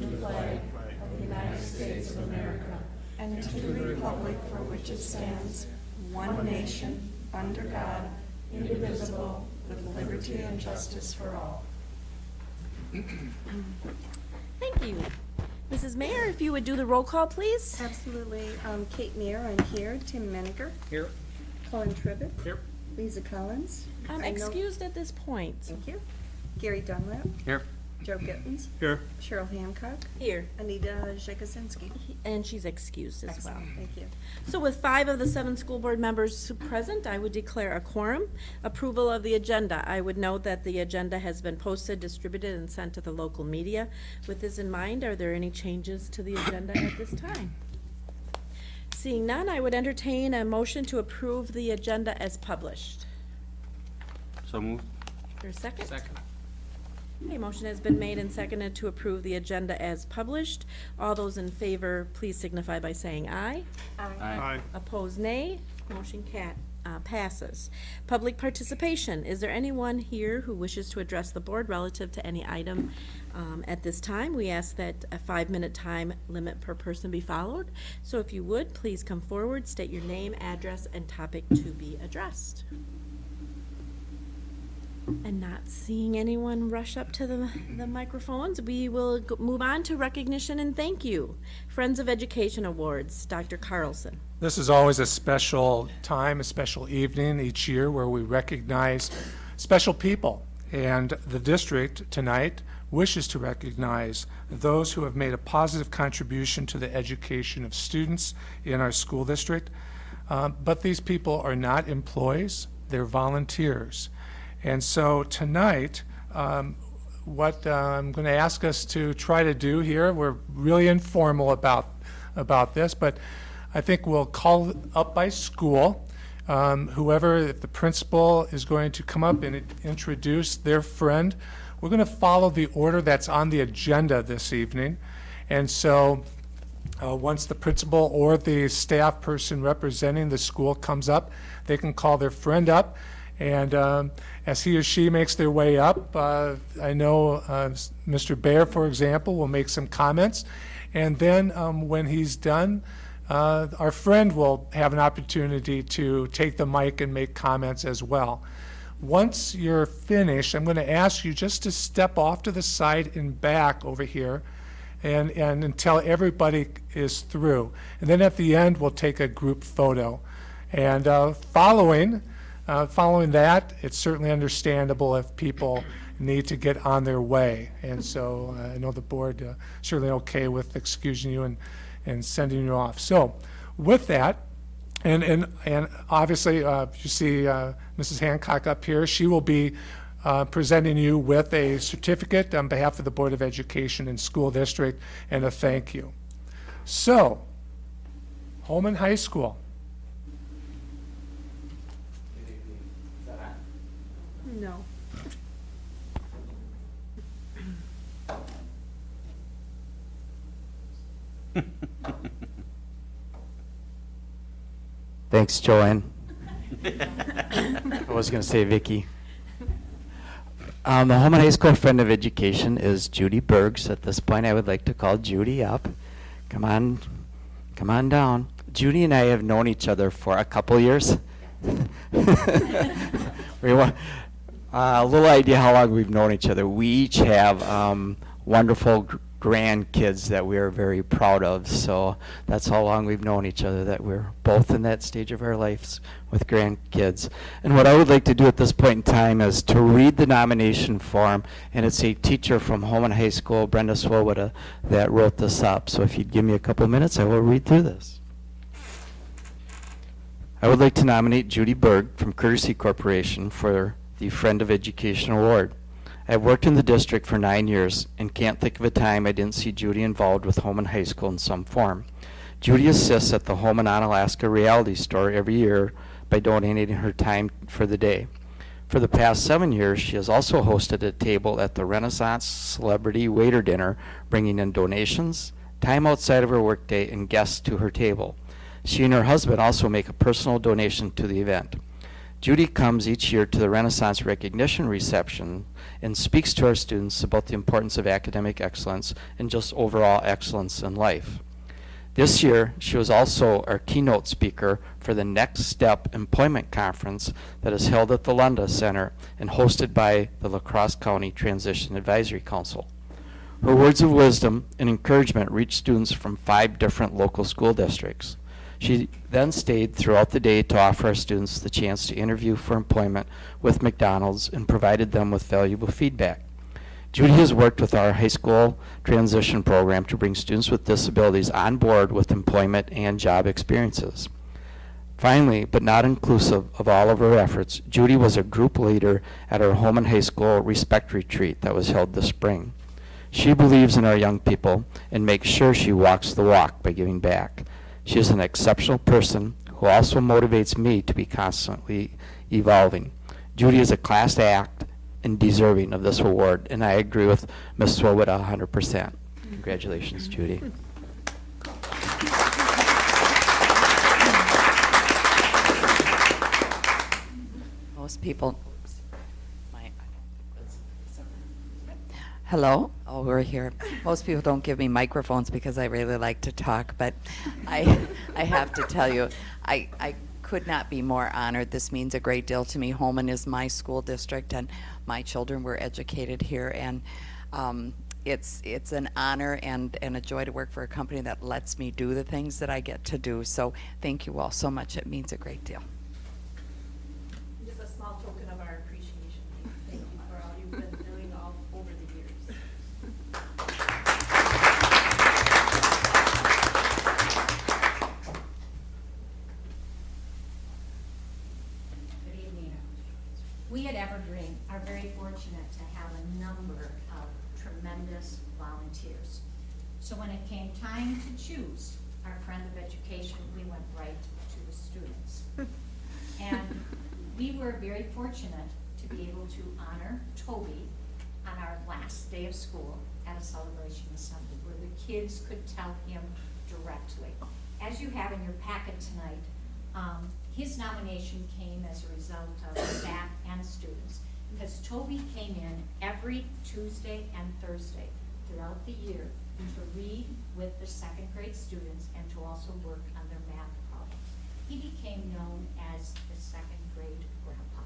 the flag of the United States of America and to the republic for which it stands, one nation, under God, indivisible, with liberty and justice for all. Thank you. Mrs. Mayor, if you would do the roll call, please. Absolutely. Um, Kate Meyer, I'm here. Tim Menninger. Here. Colin Tribbett. Here. Lisa Collins. I'm I know- excused at this point. Thank you. Gary Dunlap. Here. Joe Gittens. Here. Cheryl Hancock. Here. Anita Jekosinski. And she's excused as well. Thank you. So with five of the seven school board members present, I would declare a quorum. Approval of the agenda. I would note that the agenda has been posted, distributed, and sent to the local media. With this in mind, are there any changes to the agenda at this time? Seeing none, I would entertain a motion to approve the agenda as published. So moved. Is there a second? Second. A motion has been made and seconded to approve the agenda as published. All those in favor, please signify by saying aye. Aye. Opposed, nay. Motion cat, uh, passes. Public participation. Is there anyone here who wishes to address the board relative to any item um, at this time? We ask that a five-minute time limit per person be followed. So if you would, please come forward, state your name, address, and topic to be addressed. And not seeing anyone rush up to the, the microphones, we will go- move on to recognition and thank you. Friends of Education Awards, Dr. Carlson. This is always a special time, a special evening each year where we recognize special people. And the district tonight wishes to recognize those who have made a positive contribution to the education of students in our school district. Uh, But these people are not employees, they're volunteers. And so tonight, um, what uh, I'm going to ask us to try to do here, we're really informal about, about this, but I think we'll call up by school. Um, Whoever, if the principal is going to come up and introduce their friend, we're going to follow the order that's on the agenda this evening. And so uh, Once the principal or the staff person representing the school comes up, they can call their friend up. And um, as he or she makes their way up, uh, I know uh, Mr. Bear, for example, will make some comments. And then um, when he's done, uh, our friend will have an opportunity to take the mic and make comments as well. Once you're finished, I'm going to ask you just to step off to the side and back over here and, and until everybody is through. And then at the end, we'll take a group photo. And uh, following, uh, following that, it's certainly understandable if people need to get on their way. And so uh, I know the board uh, certainly okay with excusing you and, and sending you off. So with that, and, and, and obviously, uh, you see uh, Mrs. Hancock up here, she will be uh, presenting you with a certificate on behalf of the Board of Education and School District and a thank you. So, Holmen High School. No. Thanks, Joanne. I was going to say Vicky. Um, the Holmen High School Friend of Education is Judy Bergs. At this point, I would like to call Judy up. Come on, come on down. Judy and I have known each other for a couple years. we wa- uh, a little idea how long we've known each other. We each have um, wonderful gr- grandkids that we are very proud of. So that's how long we've known each other, that we're both in that stage of our lives with grandkids. And what I would like to do at this point in time is to read the nomination form, and it's a teacher from Holmen High School, Brenda Swoboda, that wrote this up. So if you'd give me a couple minutes, I will read through this. I would like to nominate Judy Berg from Courtesy Corporation for the Friend of Education Award. I have worked in the district for nine years and can't think of a time I didn't see Judy involved with Holmen High School in some form. Judy assists at the Holmen Onalaska Reality Store every year by donating her time for the day. For the past seven years, she has also hosted a table at the Renaissance Celebrity Waiter Dinner, bringing in donations, time outside of her workday, and guests to her table. She and her husband also make a personal donation to the event. Judy comes each year to the Renaissance Recognition Reception and speaks to our students about the importance of academic excellence and just overall excellence in life. This year, she was also our keynote speaker for the Next Step Employment Conference that is held at the Lunda Center and hosted by the La Crosse County Transition Advisory Council. Her words of wisdom and encouragement reached students from five different local school districts. She then stayed throughout the day to offer our students the chance to interview for employment with McDonald's and provided them with valuable feedback. Judy has worked with our high school transition program to bring students with disabilities on board with employment and job experiences. Finally, but not inclusive of all of her efforts, Judy was a group leader at our home and high school respect retreat that was held this spring. She believes in our young people and makes sure she walks the walk by giving back. She is an exceptional person who also motivates me to be constantly evolving. Judy is a class act and deserving of this award, and I agree with Ms. Swoboda 100%. Congratulations, Judy. Most people. my- Hello, oh, we're here. Most people don't give me microphones because I really like to talk, but I, I have to tell you, I, I could not be more honored. This means a great deal to me. Holmen is my school district, and my children were educated here, and um, it's, it's an honor and, and a joy to work for a company that lets me do the things that I get to do. So thank you all so much. It means a great deal. Just a small token of our appreciation. Thank you for all you've been doing all over the years. Good evening. We at Evergreen are very fortunate to have a number of tremendous volunteers. So when it came time to choose our friend of education, we went right to the students. And we were very fortunate to be able to honor Toby on our last day of school at a celebration assembly where the kids could tell him directly. As you have in your packet tonight, um, his nomination came as a result of staff and students. Because Toby came in every Tuesday and Thursday throughout the year to read with the second grade students and to also work on their math problems. He became known as the second grade grandpa.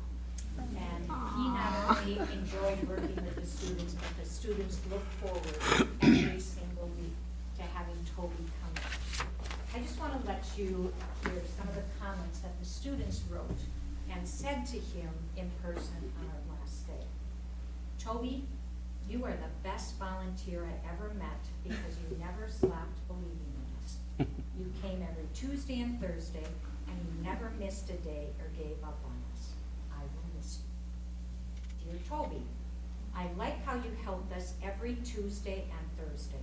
And he not only enjoyed working with the students, but the students looked forward every single week to having Toby come. I just want to let you hear some of the comments that the students wrote and said to him in person on our last day. Toby, you are the best volunteer I ever met because you never stopped believing in us. You came every Tuesday and Thursday, and you never missed a day or gave up on us. I will miss you. Dear Toby, I like how you helped us every Tuesday and Thursday.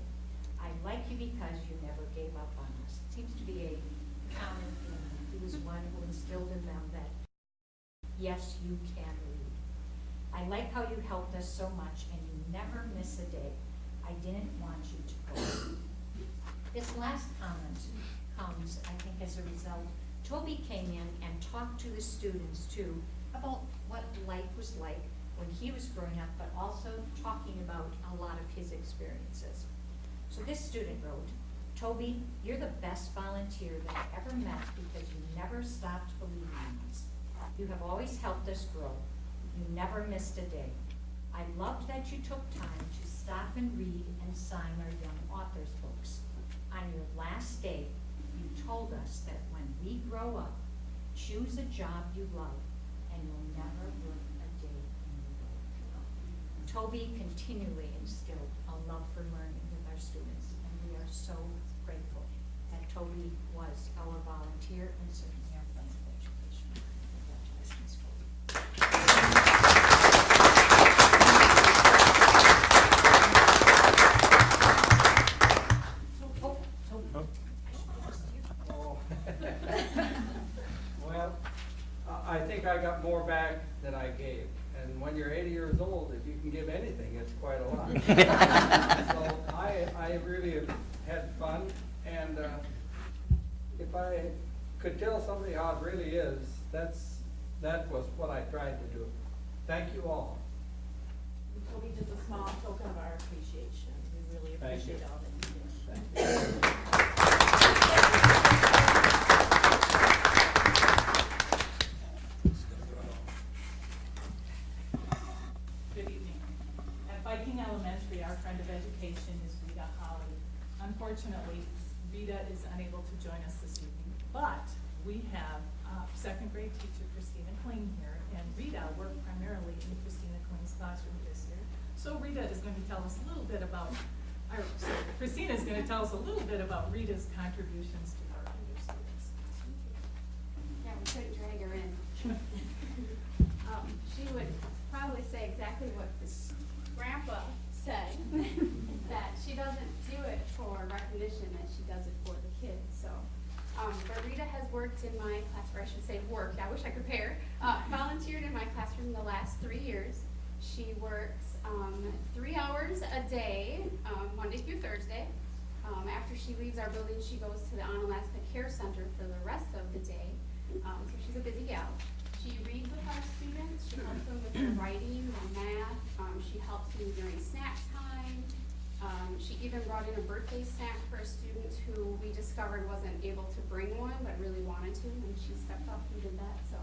I like you because you never gave up on us. It seems to be a common theme. He was one who instilled in them that, yes, you can read. I like how you helped us so much and you never miss a day. I didn't want you to go. This last comment comes, I think, as a result. Toby came in and talked to the students too about what life was like when he was growing up, but also talking about a lot of his experiences. So this student wrote, Toby, you're the best volunteer that I ever met because you never stopped believing in us. You have always helped us grow. You never missed a day. I loved that you took time to stop and read and sign our young authors' books. On your last day, you told us that when we grow up, choose a job you love and you'll never work a day in your life. Toby continually instilled a love for learning our students, and we are so grateful that Toby was our volunteer and certainly our friend of education. Congratulations, Toby. Oh, Toby. Well, I I think I got more back than I gave. And when you're 80 years old, if you can give anything, it's quite a lot. So I, I really have had fun, and uh, if I could tell somebody how it really is, that's that was what I tried to do. Thank you all. This will be just a small token of our appreciation. We really Thank you. appreciate all that you do. Good evening. At Viking Elementary, our friend of education is Rita Holly. Unfortunately, Rita is unable to join us this evening, but we have uh, second grade teacher Christina Kling here, and Rita worked primarily in Christina Kling's classroom this year. So Rita is going to tell us a little bit about, or sorry, Christina is going to tell us a little bit about Rita's contributions to our students. Yeah, we couldn't drag her in. Um, she would probably say exactly what this grandpa said, that she doesn't do it for recognition, that she does it for the kids, so. Um, but Rita has worked in my class, or I should say worked, I wish I could pair, uh, volunteered in my classroom the last three years. She works, um, three hours a day, um, Monday through Thursday. Um, after she leaves our building, she goes to the Onalaska Care Center for the rest of the day. Um, so she's a busy gal. She reads with our students, she helps them with their writing, their math, um, she helps them during snack time. Um, she even brought in a birthday snack for a student who we discovered wasn't able to bring one, but really wanted to, and she stepped up and did that, so.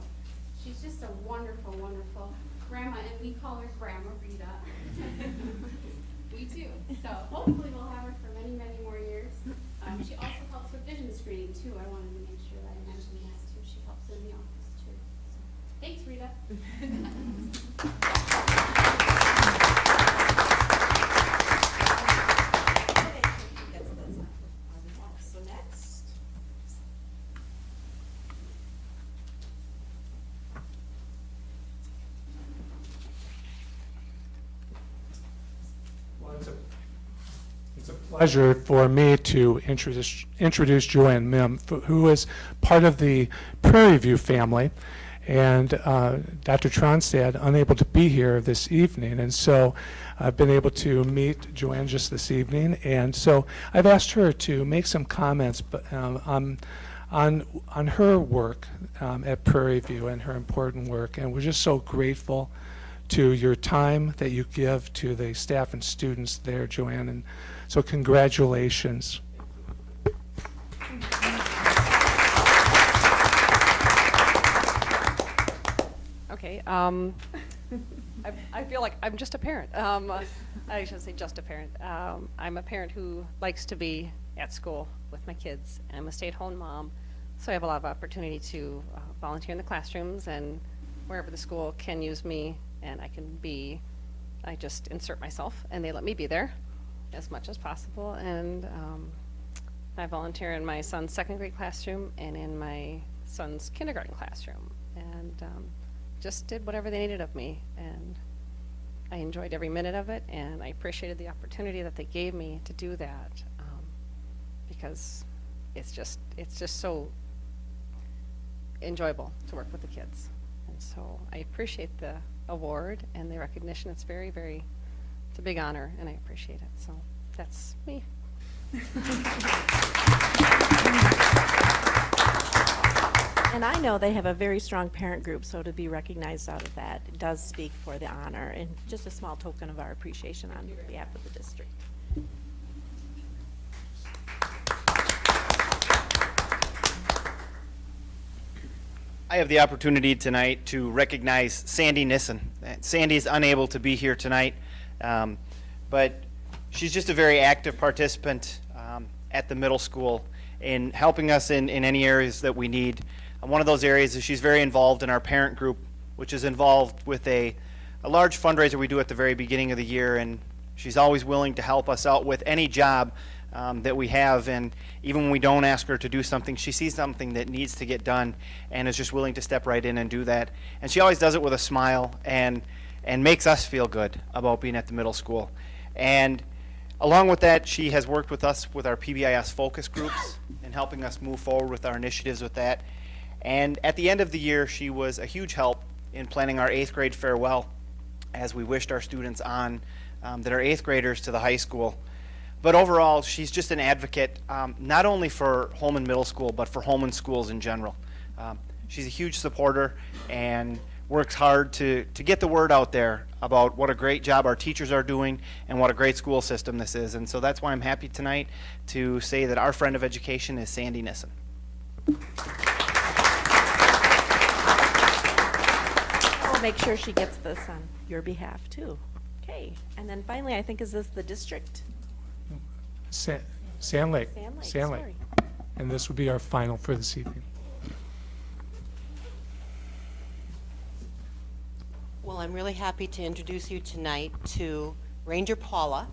She's just a wonderful, wonderful grandma, and we call her Grandma Rita. We do, so hopefully we'll have her for many, many more years. Um, she also helps with vision screening too, I wanted to make sure that I mentioned that too, she helps in the office too. So, Thanks, Rita. Gets those on the wall. So next. Well, it's a- It's a pleasure for me to introduce, introduce Joanne Mim, who is part of the Prairie View family. And uh, Dr. Tronstad unable to be here this evening, and so I've been able to meet Joanne just this evening. And so I've asked her to make some comments but, um, on, on, on her work um, at Prairie View and her important work. And we're just so grateful to your time that you give to the staff and students there, Joanne. And so congratulations. Okay, um, I, I feel like I'm just a parent. Um, I shouldn't say just a parent. Um, I'm a parent who likes to be at school with my kids. I'm a stay-at-home mom, so I have a lot of opportunity to uh, volunteer in the classrooms and wherever the school can use me and I can be, I just insert myself and they let me be there as much as possible. And um, I volunteer in my son's second grade classroom and in my son's kindergarten classroom. And um, just did whatever they needed of me. And I enjoyed every minute of it, and I appreciated the opportunity that they gave me to do that um, because it's just it's just so enjoyable to work with the kids. And so I appreciate the award and the recognition. It's very, very, it's a big honor, and I appreciate it. So that's me. And I know they have a very strong parent group, so to be recognized out of that does speak for the honor and just a small token of our appreciation on behalf of the district. I have the opportunity tonight to recognize Sandy Nissen. Sandy is unable to be here tonight, um, but she's just a very active participant um, at the middle school in helping us in, in any areas that we need. And one of those areas is she's very involved in our parent group, which is involved with a, a large fundraiser we do at the very beginning of the year, and she's always willing to help us out with any job um, that we have. And even when we don't ask her to do something, she sees something that needs to get done and is just willing to step right in and do that. And she always does it with a smile and, and makes us feel good about being at the middle school. And along with that, she has worked with us with our PBIS focus groups and helping us move forward with our initiatives with that. And at the end of the year, she was a huge help in planning our eighth grade farewell as we wished our students on um, that are eighth graders to the high school. But overall, she's just an advocate, um, not only for Holmen Middle School, but for Holmen schools in general. Um, She's a huge supporter and works hard to, to get the word out there about what a great job our teachers are doing and what a great school system this is. And so that's why I'm happy tonight to say that our friend of education is Sandy Nissen. We'll make sure she gets this on your behalf, too. Okay, and then finally, I think, is this the district? Sa- Sand Lake. Sand Lake, Sand Lake. sorry. And this will be our final for this evening. Well, I'm really happy to introduce you tonight to Ranger Paula.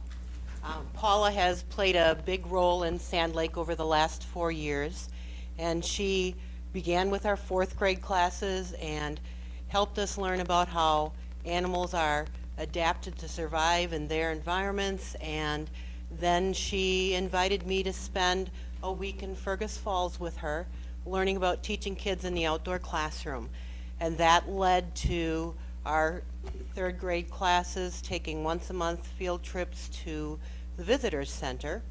Um, Paula has played a big role in Sand Lake over the last four years, and she began with our fourth grade classes and helped us learn about how animals are adapted to survive in their environments, and then she invited me to spend a week in Fergus Falls with her, learning about teaching kids in the outdoor classroom. And that led to our third grade classes taking once a month field trips to the Visitors Center.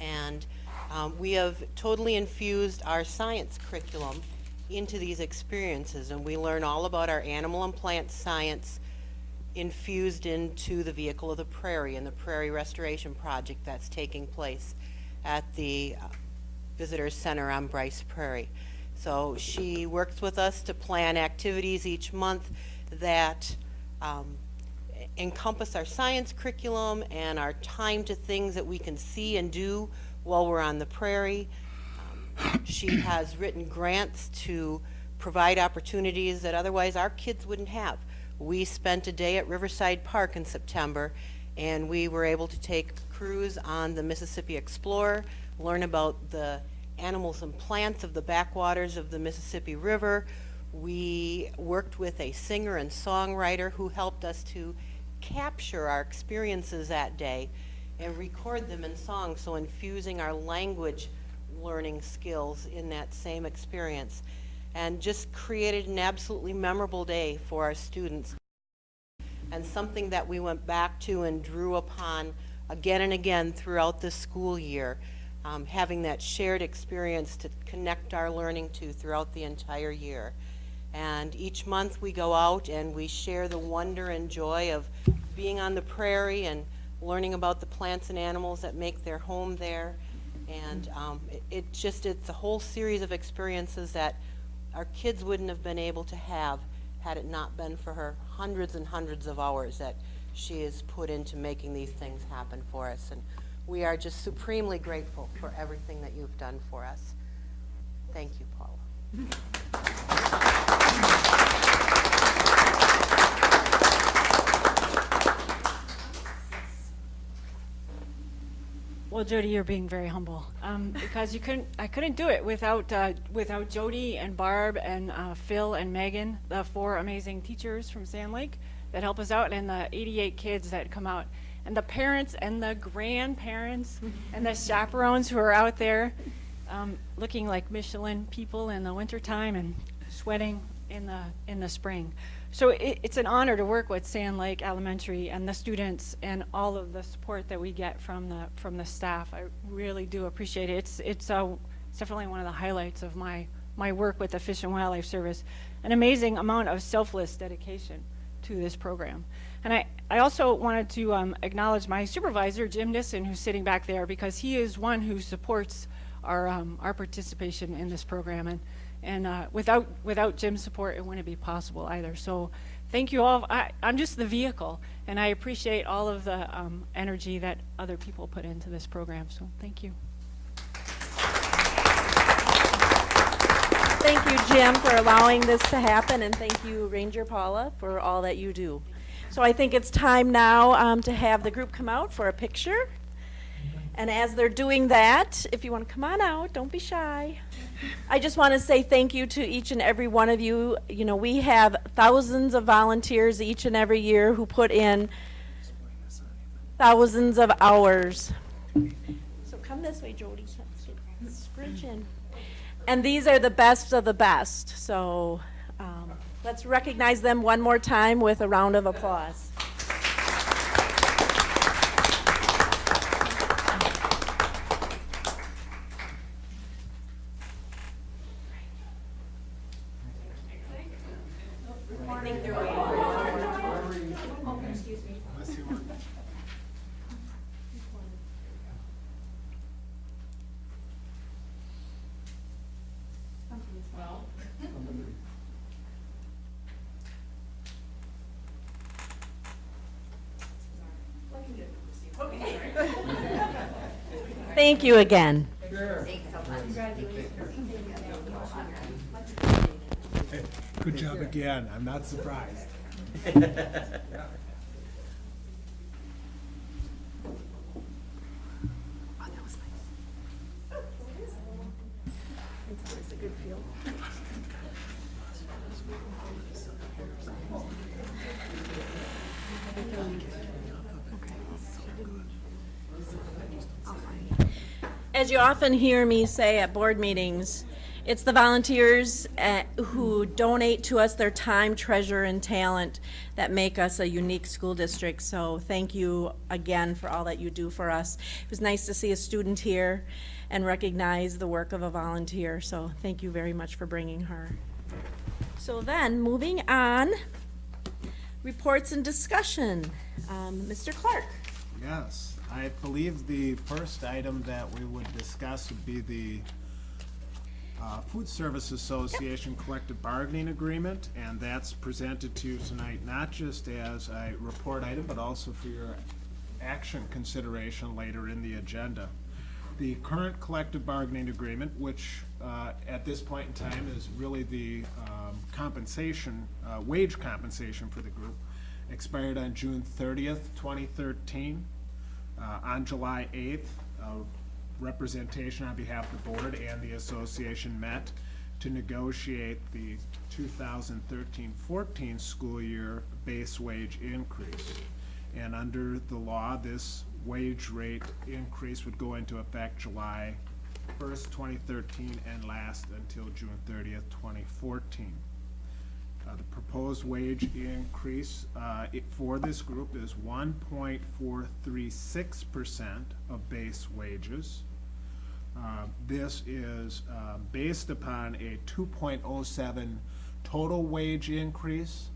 And um, we have totally infused our science curriculum into these experiences. And we learn all about our animal and plant science infused into the Vehicle of the Prairie and the Prairie Restoration Project that's taking place at the uh, Visitors Center on Brice Prairie. So she works with us to plan activities each month that um, encompass our science curriculum and our time to things that we can see and do while we're on the prairie. Um, she has written grants to provide opportunities that otherwise our kids wouldn't have. We spent a day at Riverside Park in September and we were able to take a cruise on the Mississippi Explorer, learn about the animals and plants of the backwaters of the Mississippi River. We worked with a singer and songwriter who helped us to capture our experiences that day and record them in song, so infusing our language learning skills in that same experience. And just created an absolutely memorable day for our students and something that we went back to and drew upon again and again throughout the school year, um, having that shared experience to connect our learning to throughout the entire year. And each month we go out and we share the wonder and joy of being on the prairie and learning about the plants and animals that make their home there. And um, it, it just, it's a whole series of experiences that our kids wouldn't have been able to have had it not been for her hundreds and hundreds of hours that she has put into making these things happen for us. And we are just supremely grateful for everything that you've done for us. Thank you, Paula. Well, Jody, you're being very humble um, because you couldn't. I couldn't do it without uh, without Jody and Barb and uh, Phil and Megan, the four amazing teachers from Sand Lake that help us out, and the 88 kids that come out, and the parents and the grandparents and the chaperones who are out there, um, looking like Michelin people in the wintertime and sweating in the in the spring. So it, it's an honor to work with Sand Lake Elementary and the students and all of the support that we get from the from the staff. I really do appreciate it. It's it's, uh, it's definitely one of the highlights of my my work with the Fish and Wildlife Service. An amazing amount of selfless dedication to this program. And I, I also wanted to um, acknowledge my supervisor, Jim Nissen, who's sitting back there, because he is one who supports our, um, our participation in this program. And, and uh, without, without Jim's support, it wouldn't be possible either. So thank you all. I, I'm just the vehicle, and I appreciate all of the um, energy that other people put into this program. So thank you. Thank you, Jim, for allowing this to happen, and thank you, Ranger Paula, for all that you do. So I think it's time now um, to have the group come out for a picture. And as they're doing that, if you want to come on out, don't be shy. I just want to say thank you to each and every one of you. You know, we have thousands of volunteers each and every year who put in thousands of hours. So come this way, Jody. Scrunch in. And these are the best of the best. So um, let's recognize them one more time with a round of applause. Thank you again. Good job again. I'm not surprised. It's always a good feel. As you often hear me say at board meetings, it's the volunteers uh, who donate to us their time, treasure, and talent that make us a unique school district. So thank you again for all that you do for us. It was nice to see a student here and recognize the work of a volunteer. So thank you very much for bringing her. So then, moving on, reports and discussion. Um, Mr. Clark. Yes, I believe the first item that we would discuss would be the uh, Food Service Association Collective Bargaining Agreement, and that's presented to you tonight not just as a report item, but also for your action consideration later in the agenda. The current collective bargaining agreement, which uh, at this point in time is really the um, compensation, uh, wage compensation for the group, expired on June thirtieth, twenty thirteen. Uh, On July eighth, representation on behalf of the board and the association met to negotiate the 2013-14 school year base wage increase. And under the law, this wage rate increase would go into effect July first, twenty thirteen, and last until June thirtieth, twenty fourteen. Uh, the proposed wage increase, uh, it, for this group is one point four three six percent of base wages. Uh, this is, uh, based upon a two point oh seven total wage increase.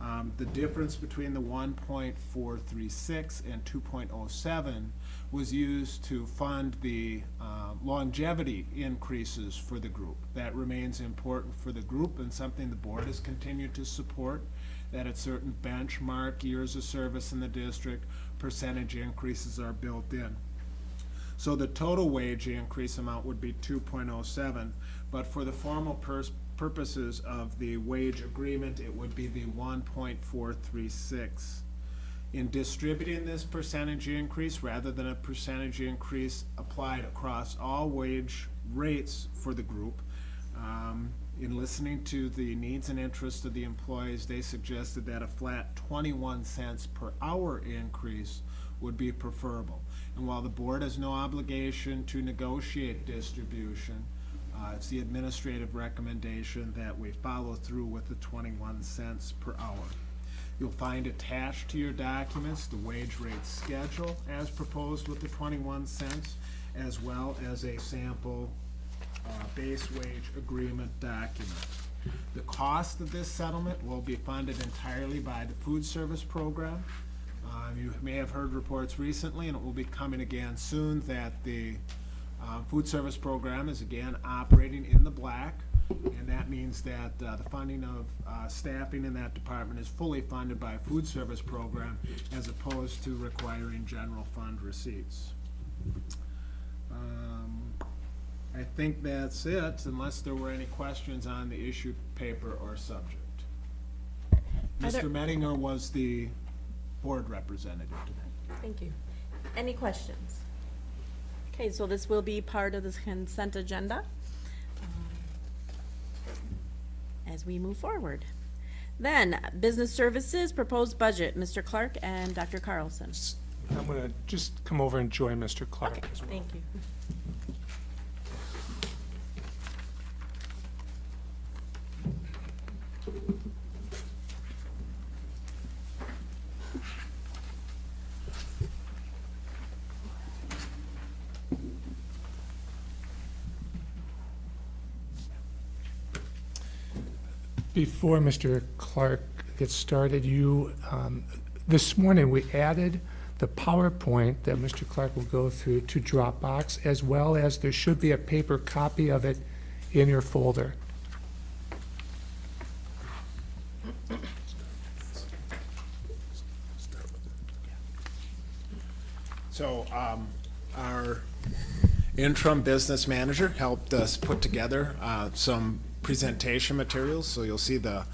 Um, the difference between the one point four three six and two point oh seven was used to fund the uh, longevity increases for the group. That remains important for the group and something the board has continued to support, that at certain benchmark years of service in the district, percentage increases are built in. So the total wage increase amount would be 2.07, but for the formal purposes of the wage agreement, it would be the 1.436 in distributing this percentage increase, rather than a percentage increase applied across all wage rates for the group, um, in listening to the needs and interests of the employees, they suggested that a flat twenty-one cents per hour increase would be preferable. And while the board has no obligation to negotiate distribution, uh, it's the administrative recommendation that we follow through with the twenty-one cents per hour. You'll find attached to your documents the wage rate schedule as proposed with the twenty-one cents, as well as a sample uh, base wage agreement document. The cost of this settlement will be funded entirely by the food service program. Uh, You may have heard reports recently, and it will be coming again soon, that the uh, food service program is again operating in the black, and that means that uh, the funding of uh, staffing in that department is fully funded by a food service program as opposed to requiring general fund receipts. Um, I think that's it, unless there were any questions on the issue paper or subject. Mr. Mettinger was the board representative today. Thank you. Any questions? Okay, so this will be part of this consent agenda as we move forward. Then, business services, proposed budget, Mr. Clark and Dr. Carlson. I'm going to just come over and join Mr. Clark as well. Thank you. Before Mr. Clark gets started, you, um, this morning, we added the PowerPoint that Mr. Clark will go through to Dropbox, as well as there should be a paper copy of it in your folder. So, um, our interim business manager helped us put together, uh, some presentation materials. So you'll see the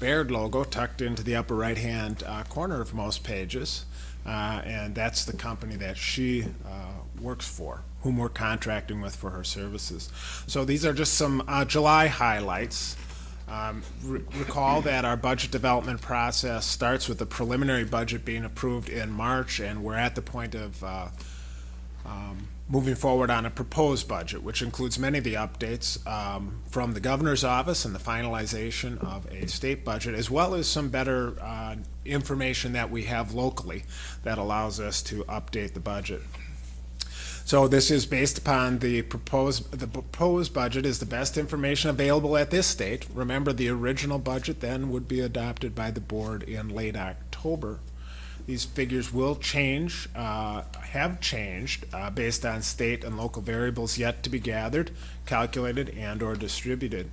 Baird logo tucked into the upper right-hand, uh, corner of most pages. Uh, and that's the company that she, uh, works for, whom we're contracting with for her services. So these are just some, uh, July highlights. Um, re- Recall that our budget development process starts with the preliminary budget being approved in March, and we're at the point of uh, um, moving forward on a proposed budget, which includes many of the updates um, from the governor's office and the finalization of a state budget, as well as some better uh, information that we have locally that allows us to update the budget. So this is based upon the proposed, the proposed budget is the best information available at this state. Remember, the original budget then would be adopted by the board in late October. These figures will change, uh, have changed, uh, based on state and local variables yet to be gathered, calculated, and/or distributed.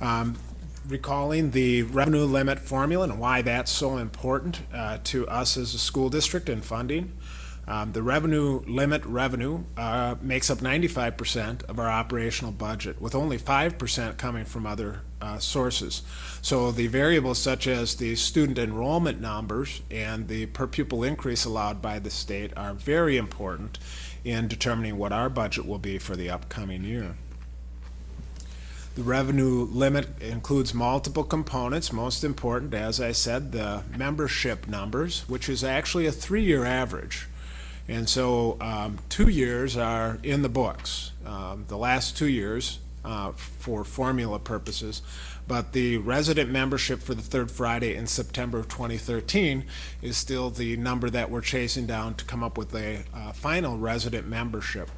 Um, recalling the revenue limit formula and why that's so important uh, to us as a school district in funding. Um, the revenue limit revenue uh, makes up 95% of our operational budget, with only 5% coming from other uh, sources. So the variables such as the student enrollment numbers and the per pupil increase allowed by the state are very important in determining what our budget will be for the upcoming year. The revenue limit includes multiple components. Most important, as I said, the membership numbers, which is actually a three-year average. And so um, two years are in the books, um, the last two years uh, for formula purposes. But the resident membership for the third Friday in September of 2013 is still the number that we're chasing down to come up with a uh, final resident membership.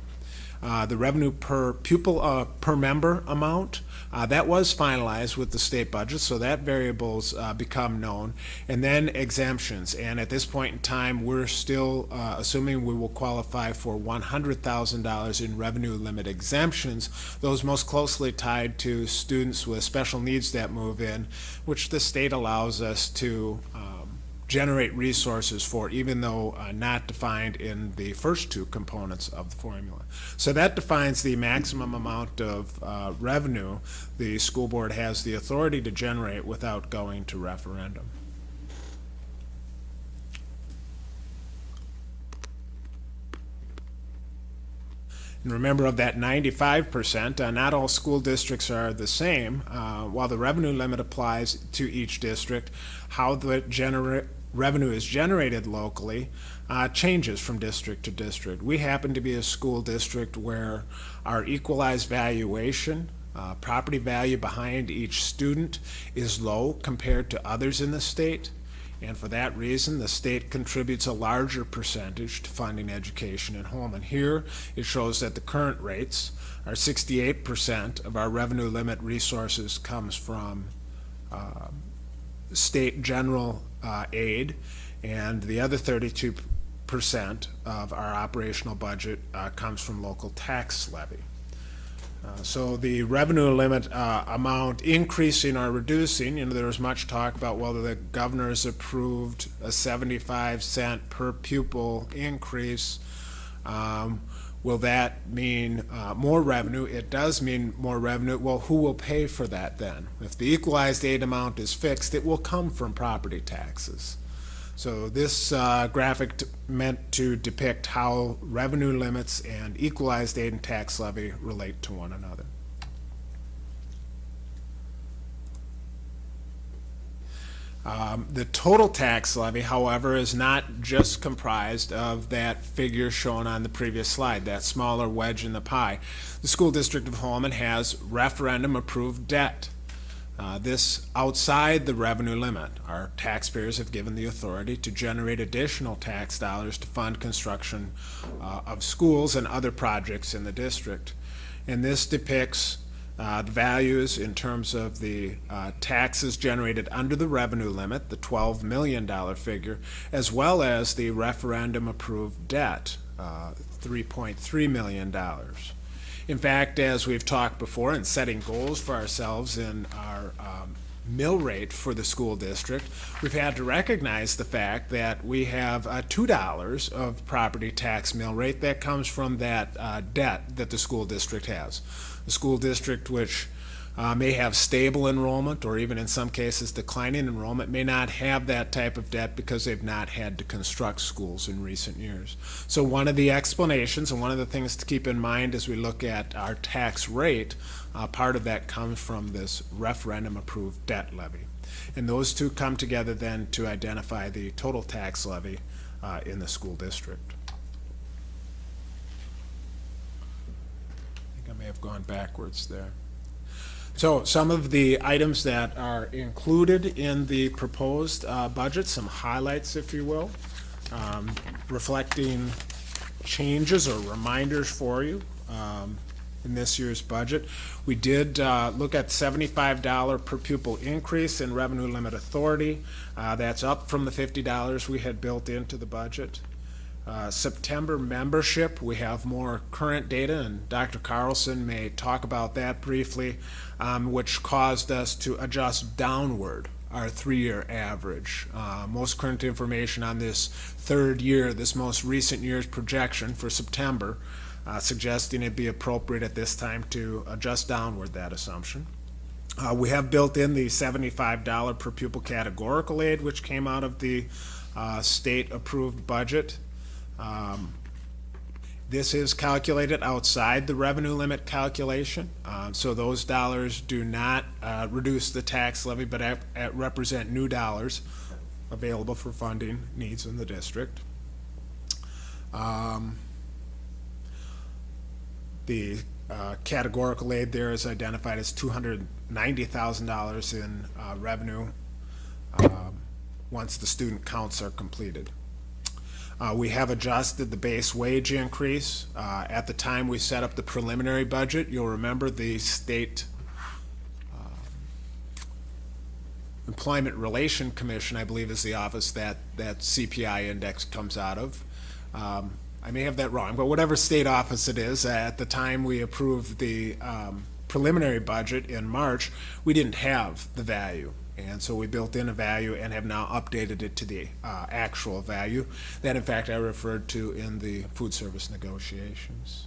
Uh, the revenue per pupil, uh, per member amount, uh, that was finalized with the state budget, so that variables uh, become known. And then exemptions, and at this point in time, we're still uh, assuming we will qualify for $100,000 in revenue limit exemptions, those most closely tied to students with special needs that move in, which the state allows us to generate resources for, even though uh, not defined in the first two components of the formula. So that defines the maximum amount of uh, revenue the school board has the authority to generate without going to referendum. And remember, of that 95%, uh, not all school districts are the same. Uh, while the revenue limit applies to each district, how the genera- revenue is generated locally uh, changes from district to district. We happen to be a school district where our equalized valuation, uh, property value behind each student, is low compared to others in the state. And for that reason, the state contributes a larger percentage to funding education at home. And here it shows that the current rates are 68% of our revenue limit resources comes from uh, state general uh, aid, and the other 32% of our operational budget uh, comes from local tax levy. Uh, So the revenue limit uh, amount increasing or reducing, you know, there was much talk about whether the governor's approved a 75 cent per pupil increase. Um, Will that mean uh, more revenue? It does mean more revenue. Well, who will pay for that then? If the equalized aid amount is fixed, it will come from property taxes. So this uh, graphic meant to depict how revenue limits and equalized aid and tax levy relate to one another. Um, The total tax levy, however, is not just comprised of that figure shown on the previous slide, that smaller wedge in the pie. The school district of Holmen has referendum-approved debt. Uh, This outside the revenue limit. Our taxpayers have given the authority to generate additional tax dollars to fund construction uh, of schools and other projects in the district. And this depicts uh, the values in terms of the uh, taxes generated under the revenue limit, the $12 million figure, as well as the referendum-approved debt, uh, $3.3 million. In fact, as we've talked before, in setting goals for ourselves in our um, mill rate for the school district, we've had to recognize the fact that we have uh, $2 of property tax mill rate that comes from that uh, debt that the school district has. The school district, which uh, may have stable enrollment or even in some cases declining enrollment, may not have that type of debt because they've not had to construct schools in recent years. So one of the explanations and one of the things to keep in mind as we look at our tax rate, uh, part of that comes from this referendum-approved debt levy. And those two come together then to identify the total tax levy uh, in the school district. I think I may have gone backwards there. So some of the items that are included in the proposed uh, budget, some highlights, if you will, um, reflecting changes or reminders for you um, in this year's budget. We did uh, look at $75 per pupil increase in revenue limit authority. Uh, That's up from the $50 we had built into the budget. Uh, September membership, we have more current data, and Dr. Carlson may talk about that briefly, um, which caused us to adjust downward our three-year average. Uh, most current information on this third year, this most recent year's projection for September, uh, suggesting it'd be appropriate at this time to adjust downward that assumption. Uh, we have built in the $75 per pupil categorical aid, which came out of the uh, state-approved budget. Um, This is calculated outside the revenue limit calculation, uh, so those dollars do not uh, reduce the tax levy, but at- represent new dollars available for funding needs in the district. Um, The uh, categorical aid there is identified as $290,000 in uh, revenue um, once the student counts are completed. Uh, we have adjusted the base wage increase. Uh, at the time we set up the preliminary budget, you'll remember the state uh, Employment Relation Commission, I believe is the office that, that CPI index comes out of. Um, I may have that wrong, but whatever state office it is, at the time we approved the um, preliminary budget in March, we didn't have the value. And so we built in a value and have now updated it to the uh, actual value that in fact I referred to in the food service negotiations.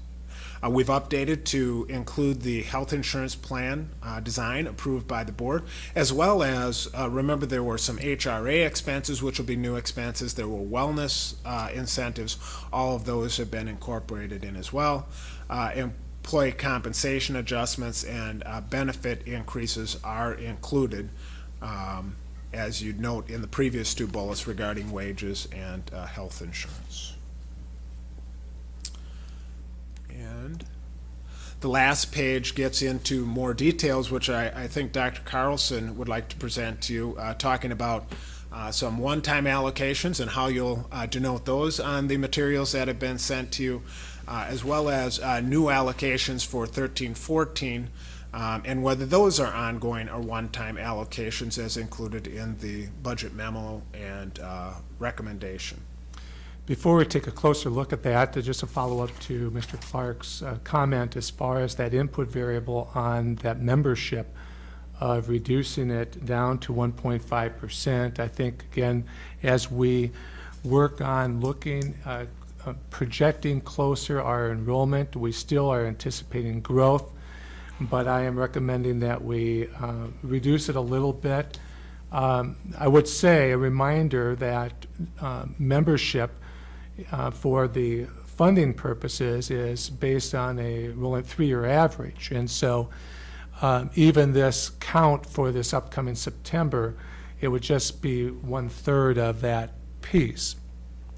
Uh, We've updated to include the health insurance plan uh, design approved by the board, as well as, uh, remember, there were some HRA expenses, which will be new expenses. There were wellness uh, incentives. All of those have been incorporated in as well. Uh, Employee compensation adjustments and uh, benefit increases are included, um, as you'd note in the previous two bullets regarding wages and uh, health insurance. And the last page gets into more details, which I, I think Dr. Carlson would like to present to you, uh, talking about uh, some one-time allocations and how you'll uh, denote those on the materials that have been sent to you, uh, as well as uh, new allocations for 1314, um, and whether those are ongoing or one-time allocations as included in the budget memo and uh, recommendation. Before we take a closer look at that, uh, just a follow-up to Mr. Clark's uh, comment as far as that input variable on that membership of reducing it down to 1.5%. I think, again, as we work on looking, uh, uh, projecting closer our enrollment, we still are anticipating growth, but I am recommending that we uh, reduce it a little bit. Um, I would say, a reminder that uh, membership uh, for the funding purposes is based on a rolling three-year average. And so um, even this count for this upcoming September, it would just be one-third of that piece.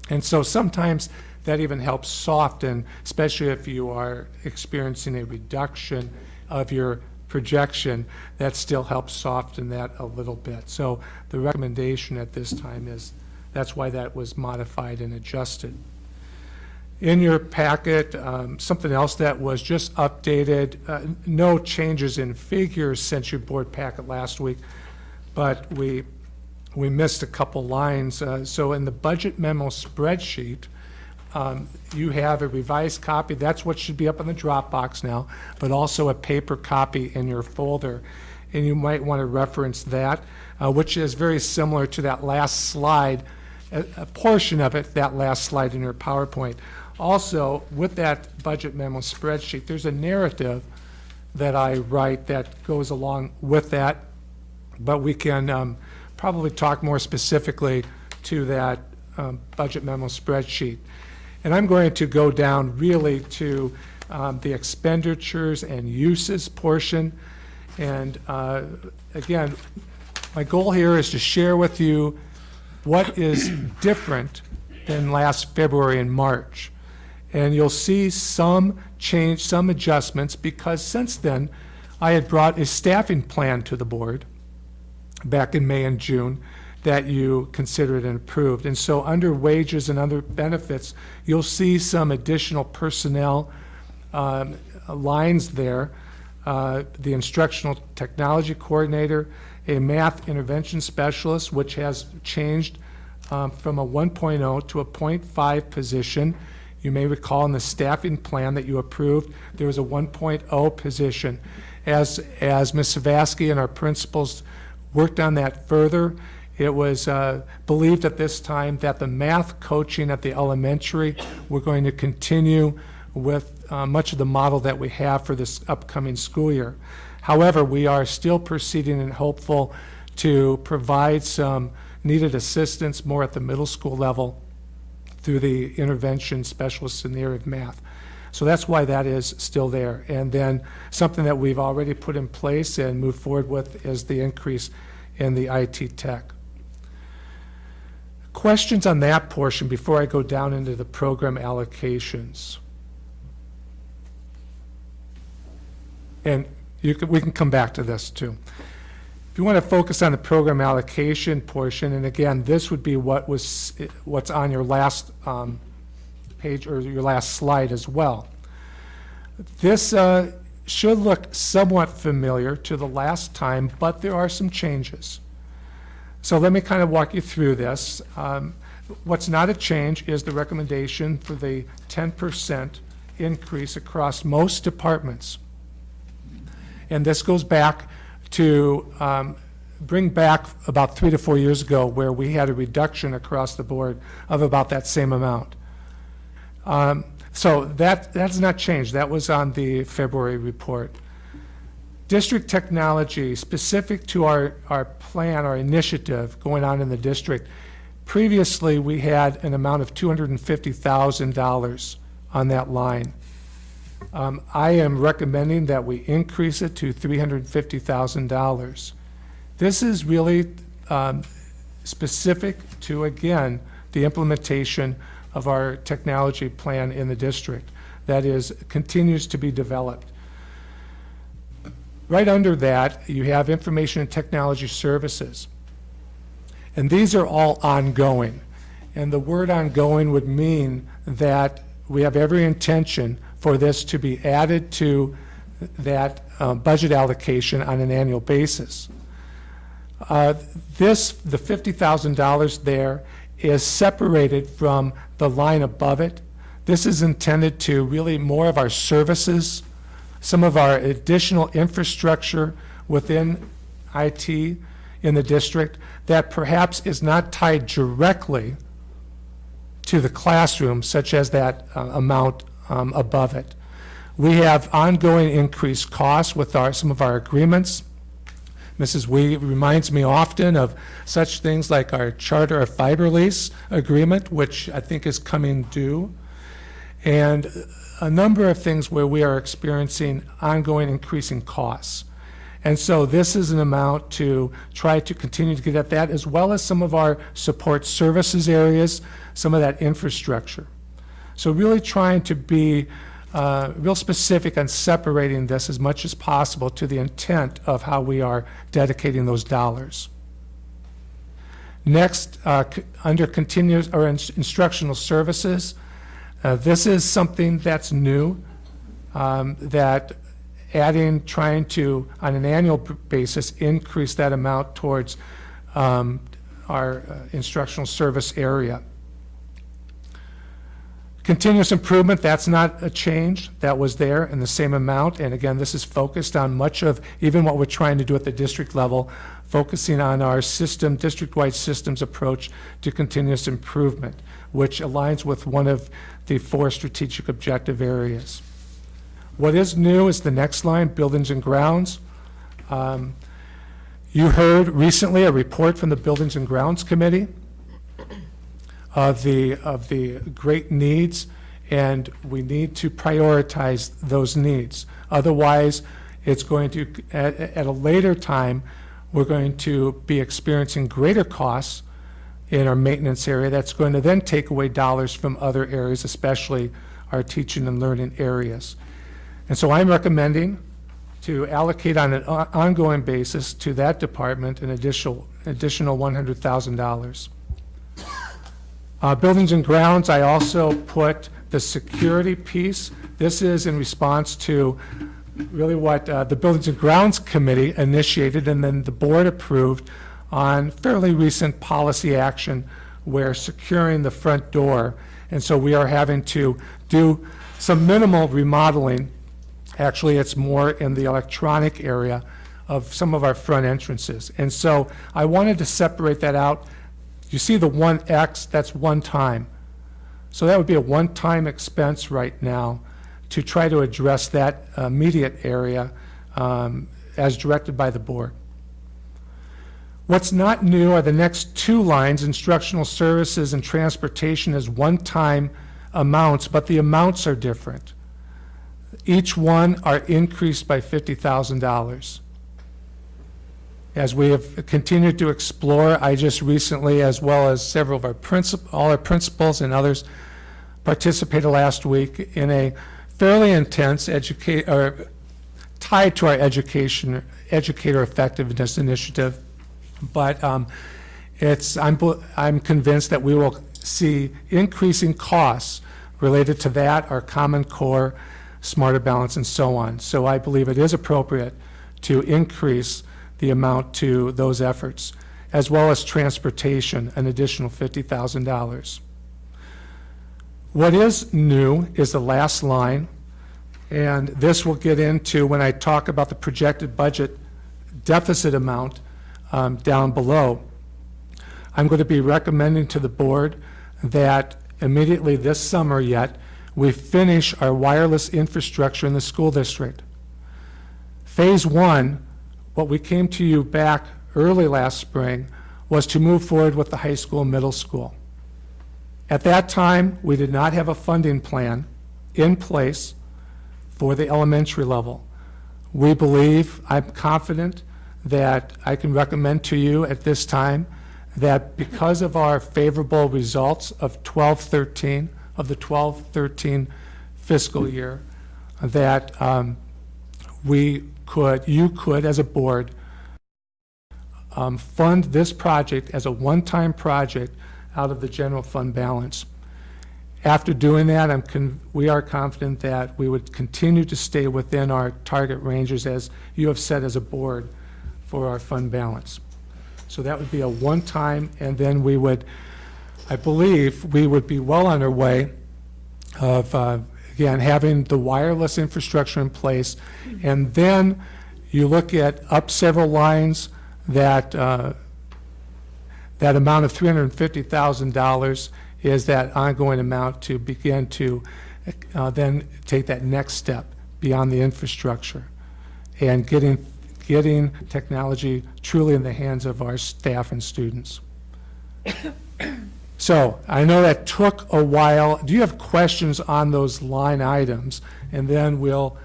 And so sometimes that even helps soften, especially if you are experiencing a reduction of your projection, that still helps soften that a little bit. So the recommendation at this time is that's why that was modified and adjusted. In your packet, um, something else that was just updated, uh, no changes in figures since your board packet last week, but we, we missed a couple lines. Uh, So in the budget memo spreadsheet, um, you have a revised copy, that's what should be up in the Dropbox now, but also a paper copy in your folder. And you might want to reference that, uh, which is very similar to that last slide, a a portion of it, that last slide in your PowerPoint. Also, with that budget memo spreadsheet, there's a narrative that I write that goes along with that, but we can um, probably talk more specifically to that um, budget memo spreadsheet. And I'm going to go down really to um, the expenditures and uses portion. And uh, again, my goal here is to share with you what is different than last February and March. And you'll see some change, some adjustments, because since then, I had brought a staffing plan to the board back in May and June that you considered and approved. And so under wages and other benefits, you'll see some additional personnel um, lines there. Uh, The instructional technology coordinator, a math intervention specialist, which has changed um, from a 1.0 to a .5 position. You may recall in the staffing plan that you approved, there was a 1.0 position. As, as Ms. Savasky and our principals worked on that further, it was uh, believed at this time that the math coaching at the elementary, we're going to continue with uh, much of the model that we have for this upcoming school year. However, we are still proceeding and hopeful to provide some needed assistance more at the middle school level through the intervention specialists in the area of math. So that's why that is still there. And then something that we've already put in place and moved forward with is the increase in the IT tech. Questions on that portion before I go down into the program allocations? And you can, we can come back to this too. If you want to focus on the program allocation portion, and again, this would be what was, what's on your last um, page or your last slide as well. This uh, should look somewhat familiar to the last time, but there are some changes. So let me kind of walk you through this. Um, What's not a change is the recommendation for the 10% increase across most departments. And this goes back to um, bring back about three to four years ago where we had a reduction across the board of about that same amount. Um, So that, that's not changed. That was on the February report. District technology, specific to our, our plan, our initiative going on in the district, previously, we had an amount of $250,000 on that line. Um, I am recommending that we increase it to $350,000. This is really um, specific to, again, the implementation of our technology plan in the district. That is, continues to be developed. Right under that, you have information and technology services. And these are all ongoing. And the word ongoing would mean that we have every intention for this to be added to that uh, budget allocation on an annual basis. Uh, This, the $50,000 there is separated from the line above it. This is intended to really more of our services, some of our additional infrastructure within IT in the district that perhaps is not tied directly to the classroom, such as that uh, amount um, above it. We have ongoing increased costs with our, some of our agreements. Mrs. Wee reminds me often of such things like our charter of fiber lease agreement, which I think is coming due, and a number of things where we are experiencing ongoing increasing costs. And so this is an amount to try to continue to get at that, as well as some of our support services areas, some of that infrastructure. So really trying to be uh, real specific on separating this as much as possible to the intent of how we are dedicating those dollars. Next, uh, under continuous or ins- instructional services, Uh, This is something that's new, um, that adding, trying to, on an annual basis, increase that amount towards um, our uh, instructional service area. Continuous improvement, that's not a change. That was there in the same amount. And again, this is focused on much of, even what we're trying to do at the district level, focusing on our system, district-wide systems approach to continuous improvement, which aligns with one of the four strategic objective areas. What is new is the next line, buildings and grounds. Um, You heard recently a report from the Buildings and Grounds Committee of the, of the great needs, and we need to prioritize those needs. Otherwise, it's going to, at, at a later time, we're going to be experiencing greater costs in our maintenance area. That's going to then take away dollars from other areas, especially our teaching and learning areas. And so I'm recommending to allocate on an ongoing basis to that department an additional, additional $100,000. Uh, Buildings and grounds, I also put the security piece. This is in response to really what uh, the Buildings and Grounds Committee initiated and then the board approved on fairly recent policy action where securing the front door. And so we are having to do some minimal remodeling. Actually, it's more in the electronic area of some of our front entrances. And so I wanted to separate that out. You see the 1X, that's one time. So that would be a one-time expense right now to try to address that immediate area um, as directed by the board. What's not new are the next two lines, instructional services and transportation as one-time amounts, but the amounts are different. Each one are increased by $50,000. As we have continued to explore, I just recently, as well as several of our principal, all our principals and others, participated last week in a fairly intense educate, or tied to our education, educator effectiveness initiative. But um, it's, I'm, I'm convinced that we will see increasing costs related to that, our Common Core, Smarter Balance, and so on. So I believe it is appropriate to increase the amount to those efforts, as well as transportation, an additional $50,000. What is new is the last line, and this will get into when I talk about the projected budget deficit amount um, down below. I'm going to be recommending to the board that immediately this summer yet, we finish our wireless infrastructure in the school district. Phase one, what we came to you back early last spring, was to move forward with the high school, middle school. At that time, we did not have a funding plan in place for the elementary level. We believe, I'm confident, that I can recommend to you at this time that because of our favorable results of 12-13, of the 12-13 fiscal year, that um, we could, you could, as a board, um, fund this project as a one-time project out of the general fund balance. After doing that, we are confident that we would continue to stay within our target ranges as you have said as a board for our fund balance. So that would be a one-time, and then we would, I believe, we would be well on our way of, uh, again, having the wireless infrastructure in place. And then you look at up several lines, that, uh, that amount of $350,000 is that ongoing amount to begin to uh, then take that next step beyond the infrastructure and getting, getting technology truly in the hands of our staff and students. So I know that took a while. Do you have questions on those line items? And then we'll,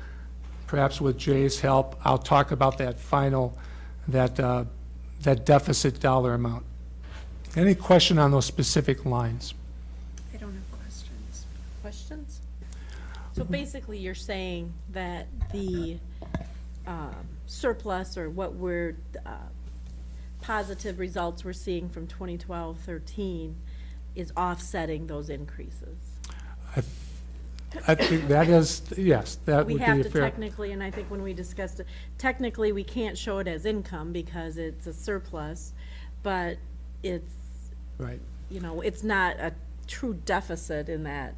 perhaps with Jay's help, I'll talk about that final, that, uh, that deficit dollar amount. Any question on those specific lines? I don't have questions. Questions? So basically, you're saying that the um, surplus or what we're, uh, positive results we're seeing from 2012, 13 is offsetting those increases? I I think that is, yes, that We would be have a to fair. technically, and I think when we discussed it, technically, we can't show it as income because it's a surplus, but it's, Right. you know, it's not a true deficit in that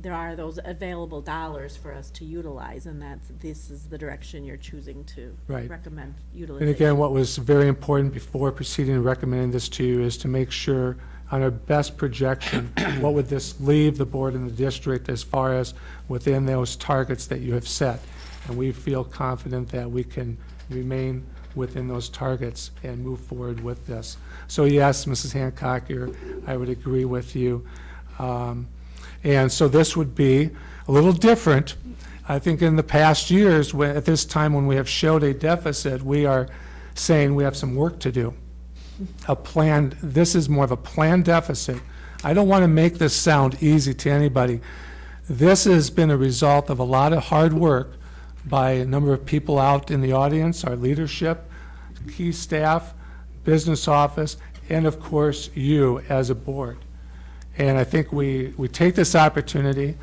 there are those available dollars for us to utilize, and that's, this is the direction you're choosing to Right. recommend And utilization. again, what was very important before proceeding and recommending this to you is to make sure on our best projection, what would this leave the board and the district as far as within those targets that you have set? And we feel confident that we can remain within those targets and move forward with this. So yes, Mrs. Hancock, you're, I would agree with you. Um, And so this would be a little different. I think in the past years, at this time when we have showed a deficit, we are saying we have some work to do. A planned, this is more of a planned deficit. I don't want to make this sound easy to anybody. This has been a result of a lot of hard work by a number of people out in the audience, our leadership, key staff, business office, and of course, you as a board. And I think we, we take this opportunity.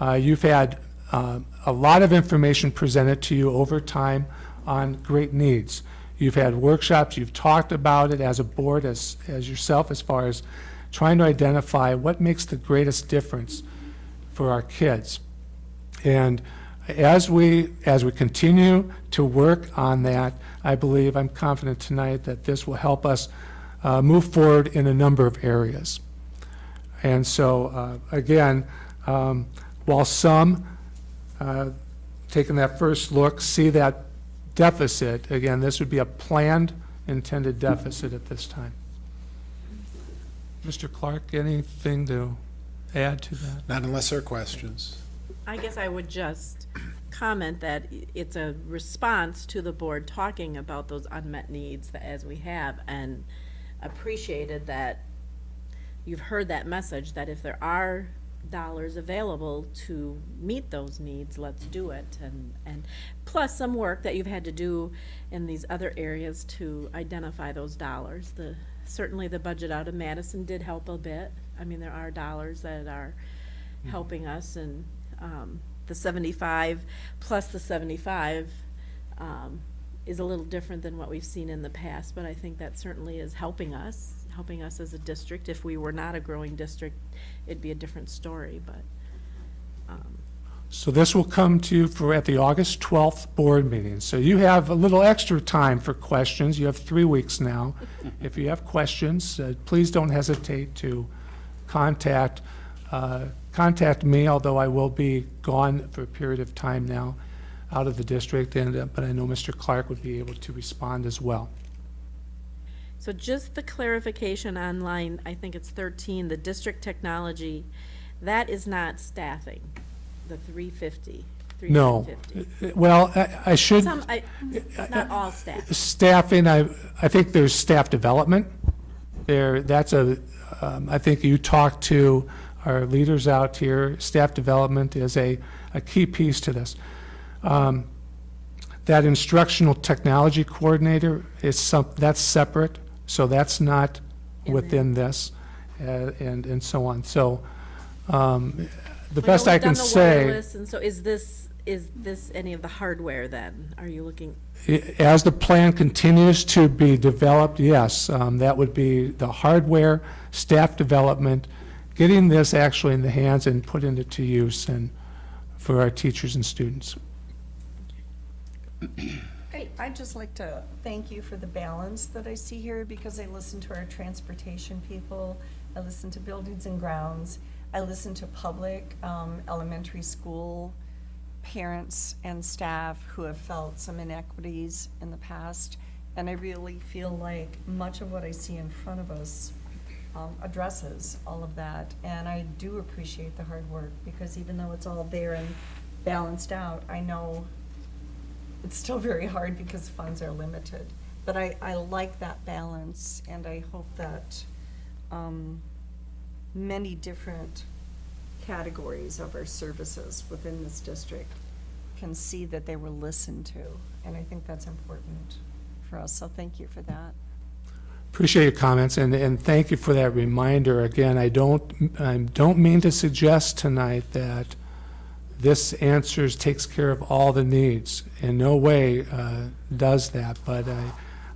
Uh, You've had um, a lot of information presented to you over time on great needs. You've had workshops, you've talked about it as a board, as, as yourself, as far as trying to identify what makes the greatest difference for our kids. And as we, as we continue to work on that, I believe, I'm confident tonight that this will help us uh, move forward in a number of areas. And so, uh, again, um, while some, uh, taking that first look, see that deficit, again, this would be a planned, intended deficit at this time. Mr. Clark, anything to add to that? Not unless there are questions. I guess I would just comment that it's a response to the board talking about those unmet needs that as we have, and appreciated that you've heard that message, that if there are dollars available to meet those needs, let's do it, and, and plus some work that you've had to do in these other areas to identify those dollars. The, certainly the budget out of Madison did help a bit. I mean, there are dollars that are helping us, and, um, the seventy-five plus the seventy-five, um, is a little different than what we've seen in the past, but I think that certainly is helping us, helping us as a district. If we were not a growing district, it'd be a different story, but, um, So this will come to you for, at the August 12th board meeting. So you have a little extra time for questions. You have three weeks now. If you have questions, uh, please don't hesitate to contact, uh, contact me, although I will be gone for a period of time now out of the district, and, uh, but I know Mr. Clark would be able to respond as well. So just the clarification on line, I think it's thirteen, the district technology, that is not staffing, the 350. No. fifty. Well, I I should. Some, I, not all staff. Staffing, I, I think there's staff development. There, that's a, um, I think you talked to our leaders out here, staff development is a, a key piece to this. Um, That instructional technology coordinator is some, that's separate, so that's not within this, uh, and, and so on. So, um, the know best I we've can the say. wireless, And so is this, is this any of the hardware then? Are you looking, As the plan continues to be developed, yes, um, that would be the hardware, staff development, getting this actually in the hands and put into to use and for our teachers and students. I- I'd just like to thank you for the balance that I see here, because I listen to our transportation people, I listen to buildings and grounds, I listen to public, um, elementary school parents and staff who have felt some inequities in the past, and I really feel like much of what I see in front of us um, addresses all of that, and I do appreciate the hard work, because even though it's all there and balanced out, I know it's still very hard because funds are limited. But I, I like that balance, and I hope that um, many different categories of our services within this district can see that they were listened to, and I think that's important for us, so thank you for that. Appreciate your comments, and, and thank you for that reminder. Again, I don't, I don't mean to suggest tonight that this answers, takes care of all the needs. In no way uh, does that, but I,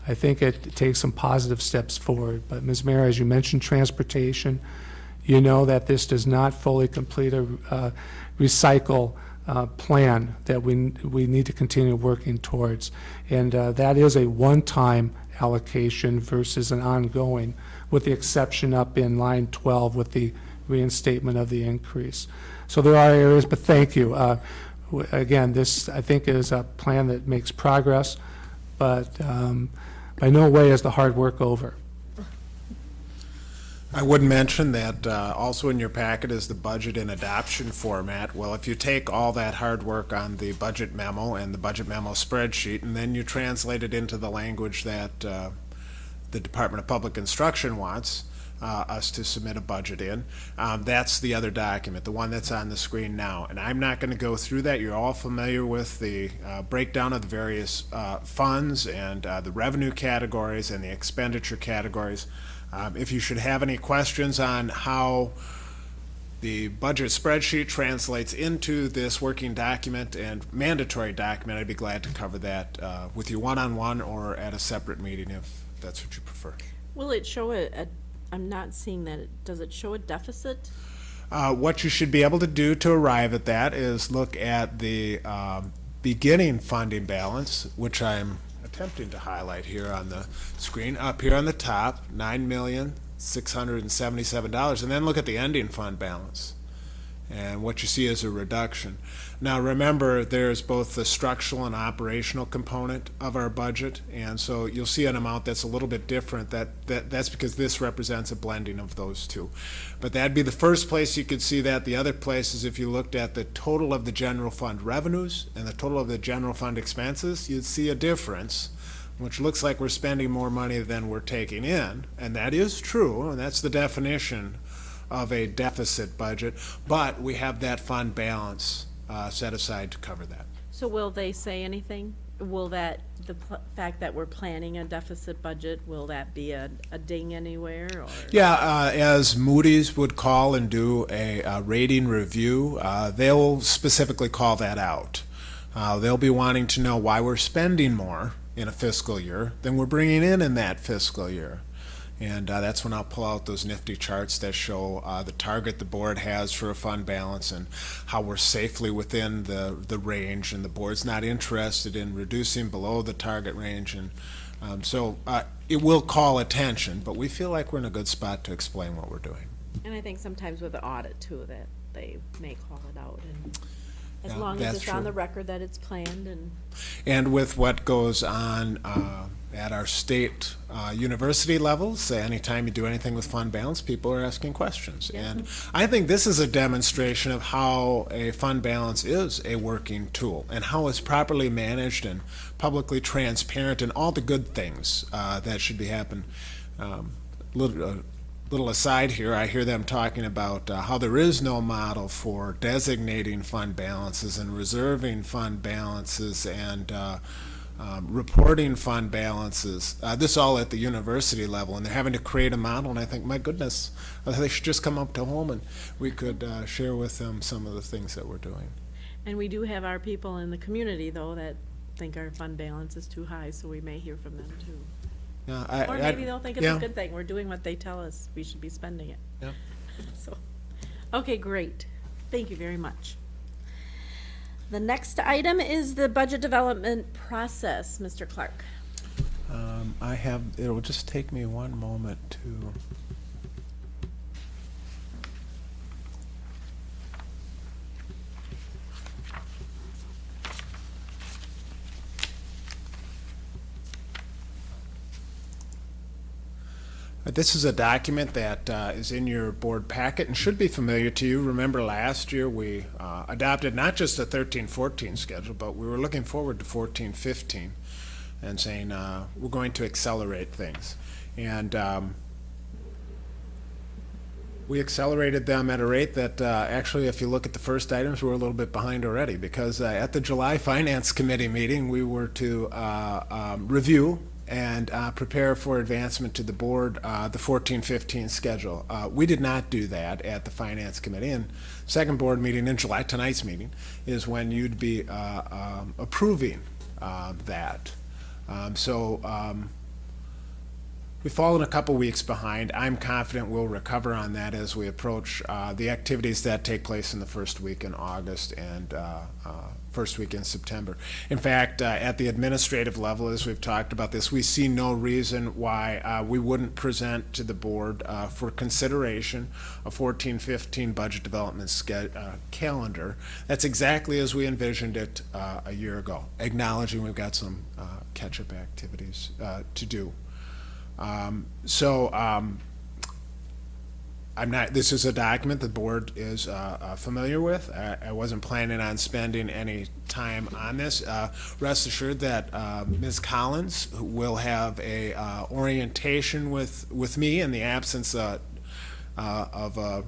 I think it takes some positive steps forward. But Ms. Mayor, as you mentioned, transportation, you know that this does not fully complete a uh, recycle uh, plan that we, we need to continue working towards. And uh, that is a one-time allocation versus an ongoing, with the exception up in line 12 with the reinstatement of the increase. So there are areas, but thank you. Uh, Again, this, I think, is a plan that makes progress, but um, by no way is the hard work over. I would mention that uh, also in your packet is the budget in adoption format. Well, if you take all that hard work on the budget memo and the budget memo spreadsheet, and then you translate it into the language that uh, the Department of Public Instruction wants uh, us to submit a budget in, um, that's the other document, the one that's on the screen now. And I'm not going to go through that. You're all familiar with the uh, breakdown of the various uh, funds and uh, the revenue categories and the expenditure categories. Um, If you should have any questions on how the budget spreadsheet translates into this working document and mandatory document, I'd be glad to cover that uh, with you one-on-one or at a separate meeting if that's what you prefer. Will it show a, a, I'm not seeing that, does it show a deficit? Uh, What you should be able to do to arrive at that is look at the um, beginning funding balance, which I'm attempting to highlight here on the screen, up here on the top, nine million, six hundred and seventy-seven dollars, and then look at the ending fund balance. And what you see is a reduction. Now, remember, there's both the structural and operational component of our budget, and so you'll see an amount that's a little bit different. That, that that's because this represents a blending of those two. But that'd be the first place you could see that. The other place is if you looked at the total of the general fund revenues and the total of the general fund expenses, you'd see a difference, which looks like we're spending more money than we're taking in, and that is true, and that's the definition of a deficit budget, but we have that fund balance uh, set aside to cover that. So will they say anything? Will that, the pl- fact that we're planning a deficit budget, will that be a, a ding anywhere or? Yeah, uh, as Moody's would call and do a uh, rating review, uh, they'll specifically call that out. Uh, They'll be wanting to know why we're spending more in a fiscal year than we're bringing in in that fiscal year. And uh, that's when I'll pull out those nifty charts that show uh, the target the board has for a fund balance and how we're safely within the, the range, and the board's not interested in reducing below the target range. And um, so uh, it will call attention, but we feel like we're in a good spot to explain what we're doing. And I think sometimes with the audit too, that they may call it out and as long as it's on the record that it's planned and, And with what goes on uh, at our state uh, university levels, anytime you do anything with fund balance, people are asking questions. And I think this is a demonstration of how a fund balance is a working tool and how it's properly managed and publicly transparent and all the good things uh, that should be happening. Um, little, uh, little aside here, I hear them talking about uh, how there is no model for designating fund balances and reserving fund balances and uh, um, reporting fund balances. Uh, this all at the university level, and they're having to create a model. And I think, my goodness, uh, they should just come up to home and we could uh, share with them some of the things that we're doing. and we do have our people in the community though that think our fund balance is too high, so we may hear from them too. Yeah, I- Or I- maybe they'll think it's yeah. a good thing, we're doing what they tell us, we should be spending it. Yeah. So, okay, great, thank you very much. The next item is the budget development process, Mr. Clark. Um, I have, it'll just take me one moment to. This is a document that uh, is in your board packet and should be familiar to you. Remember last year, we uh, adopted not just the 13-14 schedule, but we were looking forward to 14-15 and saying, uh, we're going to accelerate things. And um, we accelerated them at a rate that, uh, actually, if you look at the first items, we're a little bit behind already, because uh, at the July Finance Committee meeting, we were to uh, um, review and uh, prepare for advancement to the board, uh, the 14-15 schedule. Uh, We did not do that at the Finance Committee, and second board meeting in July, tonight's meeting, is when you'd be uh, um, approving uh, that. Um, So um, We've fallen a couple weeks behind. I'm confident we'll recover on that as we approach uh, the activities that take place in the first week in August and first week in September. In fact, uh, at the administrative level, as we've talked about this, we see no reason why uh, we wouldn't present to the board uh, for consideration a 14-15 budget development uh, calendar. That's exactly as we envisioned it uh, a year ago, acknowledging we've got some uh, catch-up activities to do. Um, So um, I'm not, this is a document the board is uh, uh, familiar with. I I wasn't planning on spending any time on this. Uh, Rest assured that uh, Ms. Collins will have a uh, orientation with, with me in the absence uh, uh, of a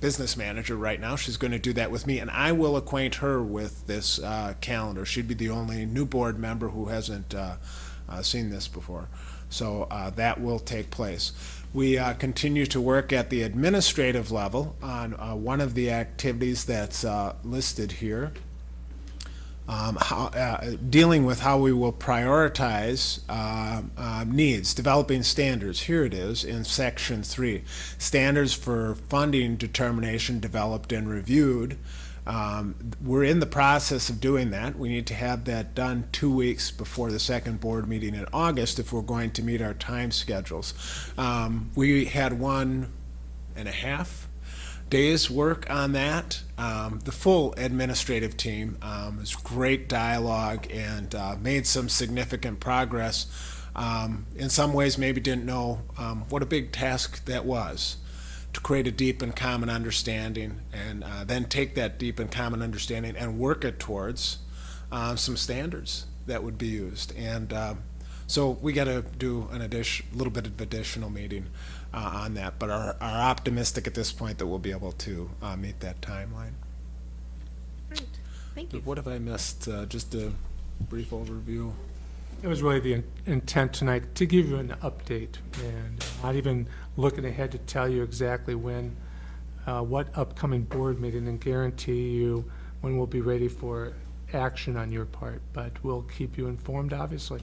business manager right now. She's going to do that with me, and I will acquaint her with this uh, calendar. She'd be the only new board member who hasn't uh, uh, seen this before. So uh, that will take place. We uh, continue to work at the administrative level on uh, one of the activities that's uh, listed here. Um, how, uh, dealing with how we will prioritize uh, uh, needs, developing standards. Here it is in section three. Standards for funding determination developed and reviewed. Um, we're in the process of doing that. We need to have that done two weeks before the second board meeting in August if we're going to meet our time schedules. Um, we had one and a half days work on that. Um, the full administrative team um, was great dialogue and uh, made some significant progress. Um, in some ways, maybe didn't know um, what a big task that was to create a deep and common understanding, and uh, then take that deep and common understanding and work it towards uh, some standards that would be used. And um, so we got to do an addition, a little bit of additional meeting uh, on that, but are, are optimistic at this point that we'll be able to uh, meet that timeline. Great, thank you. What have I missed? Uh, just a brief overview. It was really the in- intent tonight to give you an update and not even looking ahead to tell you exactly when, uh, what upcoming board meeting and guarantee you when we'll be ready for action on your part, but we'll keep you informed, obviously.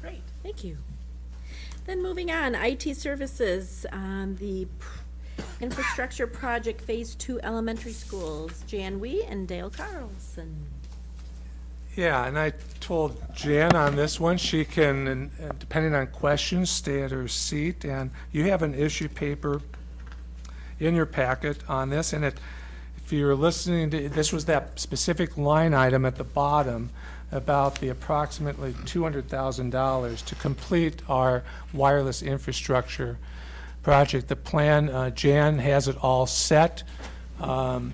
Great, thank you. Then moving on, IT services, on the infrastructure project Phase Two elementary schools, Jan Wee and Dale Carlson. Yeah, and I told Jan on this one, she can, depending on questions, stay at her seat. And you have an issue paper in your packet on this, and it, if you're listening to, this was that specific line item at the bottom about the approximately $200,000 to complete our wireless infrastructure project. The plan, uh, Jan has it all set, um,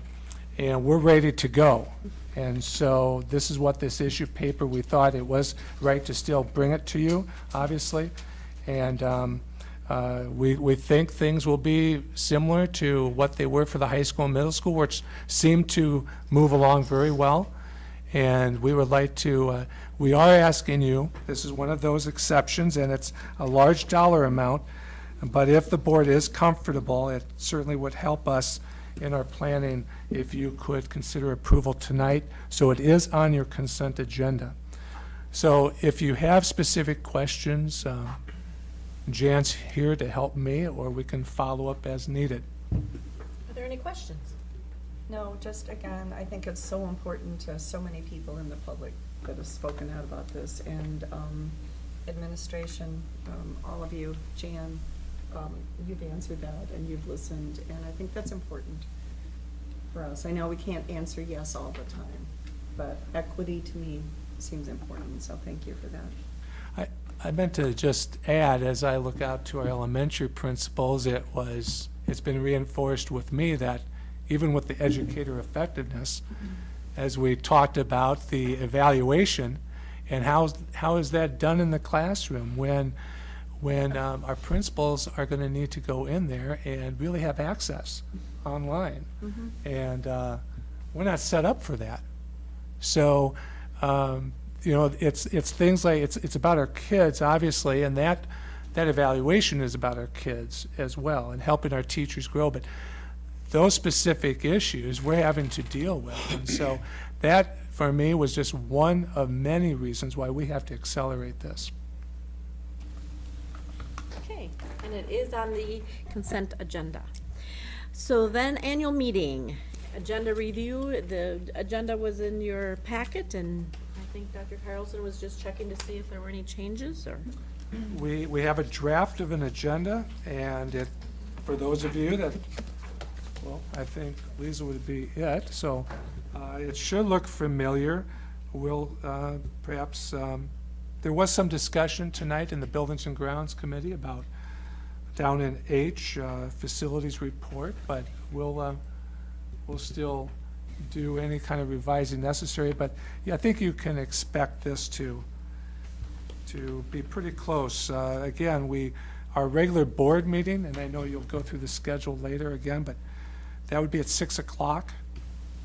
and we're ready to go. And so this is what this issue paper, we thought it was right to still bring it to you, obviously. And um, uh, we, we think things will be similar to what they were for the high school and middle school, which seemed to move along very well. And we would like to, uh, we are asking you, this is one of those exceptions, and it's a large dollar amount, but if the board is comfortable, it certainly would help us in our planning if you could consider approval tonight, so it is on your consent agenda. So if you have specific questions, um, Jan's here to help me, or we can follow up as needed. Are there any questions? No, just again, I think it's so important to so many people in the public that have spoken out about this, and um, administration, um, all of you, Jan, um, you've answered that, and you've listened, and I think that's important for us. I know we can't answer yes all the time, but equity to me seems important, so thank you for that. I, I meant to just add, as I look out to our elementary principals, it was, it's been reinforced with me that even with the educator effectiveness, as we talked about the evaluation, and how, how is that done in the classroom when, when um, our principals are going to need to go in there and really have access online? And uh, we're not set up for that. So um, you know, it's, it's things like, it's, it's about our kids, obviously, and that, that evaluation is about our kids as well, and helping our teachers grow, but those specific issues we're having to deal with. And so that, for me, was just one of many reasons why we have to accelerate this. Okay, and it is on the consent agenda. So then, annual meeting, agenda review, the agenda was in your packet, and I think Dr. Carlson was just checking to see if there were any changes, or? We, we have a draft of an agenda, and it, for those of you that, well, I think Lisa would be it, so uh, it should look familiar. We'll uh, perhaps, um, there was some discussion tonight in the Buildings and Grounds Committee about down in H, uh, facilities report, but we'll, uh, we'll still do any kind of revising necessary. But yeah, I think you can expect this to, to be pretty close. Uh, Again, we, our regular board meeting, and I know you'll go through the schedule later again, but that would be at 6 o'clock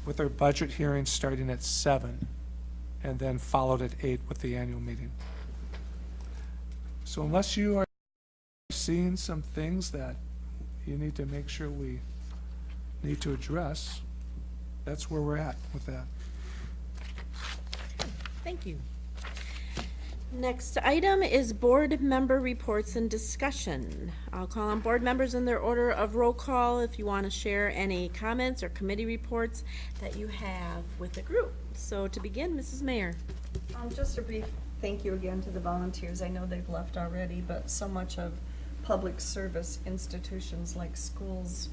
with our budget hearing starting at 7, and then followed at 8 with the annual meeting. So unless you are seeing some things that you need to make sure we need to address, that's where we're at with that. Thank you. Next item is board member reports and discussion. I'll call on board members in their order of roll call if you want to share any comments or committee reports that you have with the group. So to begin, Mrs. Mayer. Um, just a brief thank you again to the volunteers. I know they've left already, but so much of public service institutions like schools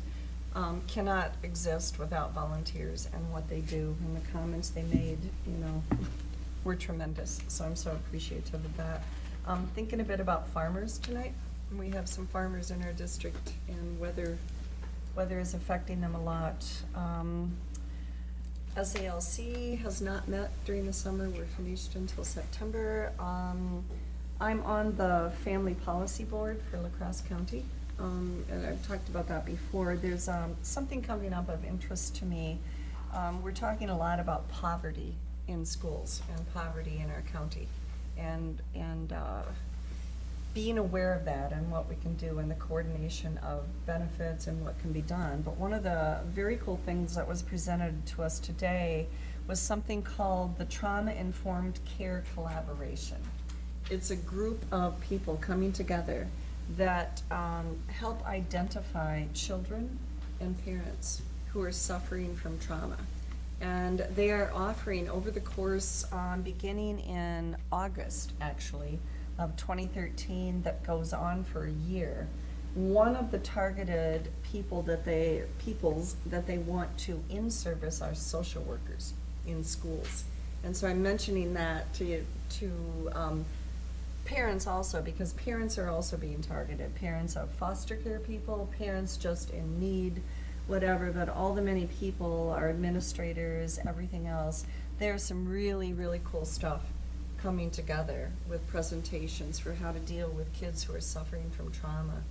um, cannot exist without volunteers and what they do and the comments they made, you know, were tremendous. So I'm so appreciative of that. Um, thinking a bit about farmers tonight. We have some farmers in our district and weather, weather is affecting them a lot. Um, SALC has not met during the summer, we're finished until September. Um, I'm on the Family Policy Board for La Crosse County, um, and I've talked about that before. There's, um, something coming up of interest to me. Um, we're talking a lot about poverty in schools and poverty in our county. And, and, uh, being aware of that and what we can do and the coordination of benefits and what can be done. But one of the very cool things that was presented to us today was something called the Trauma Informed Care Collaboration. It's a group of people coming together that um, help identify children and parents who are suffering from trauma. And they are offering over the course, um, beginning in August, actually, of 2013 that goes on for a year. One of the targeted people that they, peoples that they want to in-service are social workers in schools. And so I'm mentioning that to, to um, parents also, because parents are also being targeted. Parents of foster care people, parents just in need, whatever, but all the many people, our administrators, everything else. There's some really, really cool stuff coming together with presentations for how to deal with kids who are suffering from trauma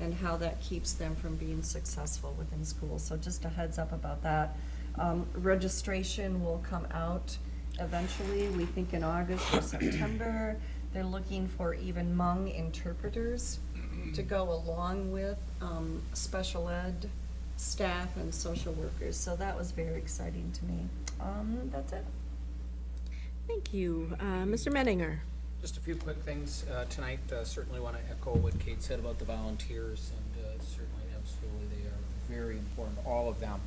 and how that keeps them from being successful within school. So just a heads up about that. Um, registration will come out eventually, we think in August or September. They're looking for even Hmong interpreters to go along with um, special ed staff and social workers. So that was very exciting to me. Um, that's it. Thank you. Uh, Mr. Menninger. Just a few quick things uh, tonight. Uh, Certainly want to echo what Kate said about the volunteers, and uh, certainly, absolutely, they are very important, all of them,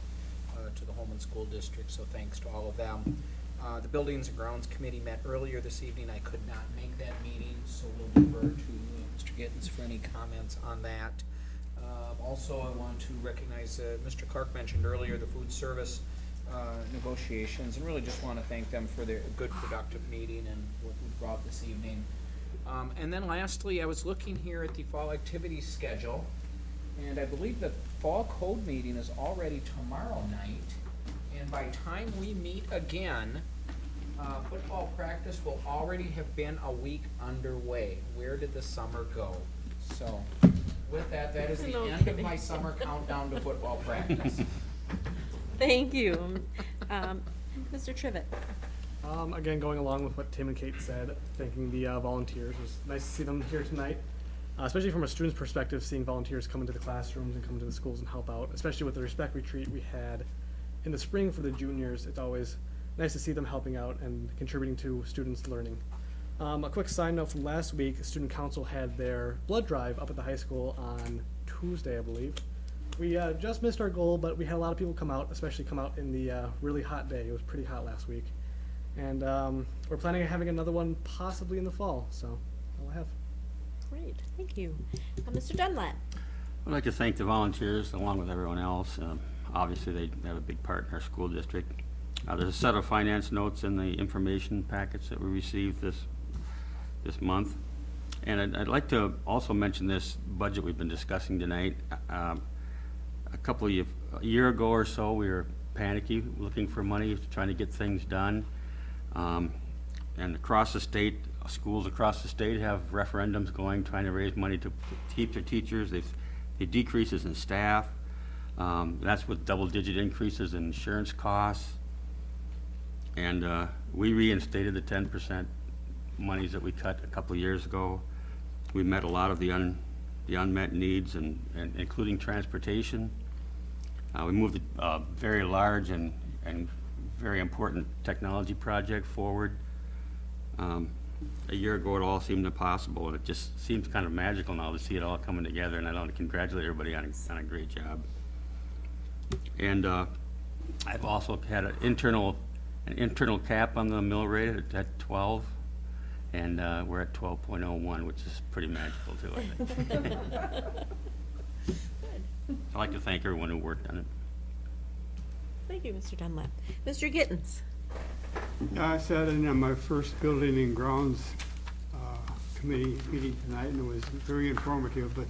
uh, to the Holmen School District, so thanks to all of them. Uh, The Buildings and Grounds Committee met earlier this evening. I could not make that meeting, so we'll defer to Mr. Gittens for any comments on that. Uh, Also, I want to recognize, uh, Mr. Clark mentioned earlier, the food service uh, negotiations, and really just want to thank them for their good productive meeting and what we brought this evening. Um, And then lastly, I was looking here at the fall activities schedule, and I believe the fall code meeting is already tomorrow night. And by time we meet again, uh, football practice will already have been a week underway. Where did the summer go? So with that, that is the No end of kidding. my summer countdown to football practice. Thank you. Um, Mr. Trivett. Um, again, going along with what Tim and Kate said, thanking the uh, volunteers. It was nice to see them here tonight, uh, especially from a student's perspective, seeing volunteers come into the classrooms and come to the schools and help out, especially with the respect retreat we had in the spring for the juniors. It's always nice to see them helping out and contributing to students' learning. Um, a quick side note from last week, student council had their blood drive up at the high school on Tuesday, I believe. We uh, just missed our goal, but we had a lot of people come out, especially come out in the uh, really hot day. It was pretty hot last week. And um, we're planning on having another one possibly in the fall, so I'll have. Great, thank you. Uh, Mr. Dunlap? I'd like to thank the volunteers along with everyone else. Um, Obviously, they have a big part in our school district. Uh, There's a set of finance notes in the information packets that we received this, this month. And I'd, I'd like to also mention this budget we've been discussing tonight. Um, A couple of, year- a year ago or so, we were panicky, looking for money, trying to get things done. Um, And across the state, schools across the state have referendums going, trying to raise money to keep their teachers. They've, the decreases in staff. Um, That's with double-digit increases in insurance costs. And uh, we reinstated the ten percent monies that we cut a couple years ago. We met a lot of the un, the unmet needs and, and including transportation. Uh, we moved a uh, very large and, and very important technology project forward. Um, a year ago, it all seemed impossible, and it just seems kind of magical now to see it all coming together, and I want to congratulate everybody on, a- on a great job. And uh, I've also had an internal, an internal cap on the mill rate at- at 12, and uh, we're at 12.01, which is pretty magical too, I think. I'd like to thank everyone who worked on it. Thank you, Mr. Dunlap. Mr. Gittens? Yeah, I sat in on my first building and grounds uh, committee meeting tonight, and it was very informative, but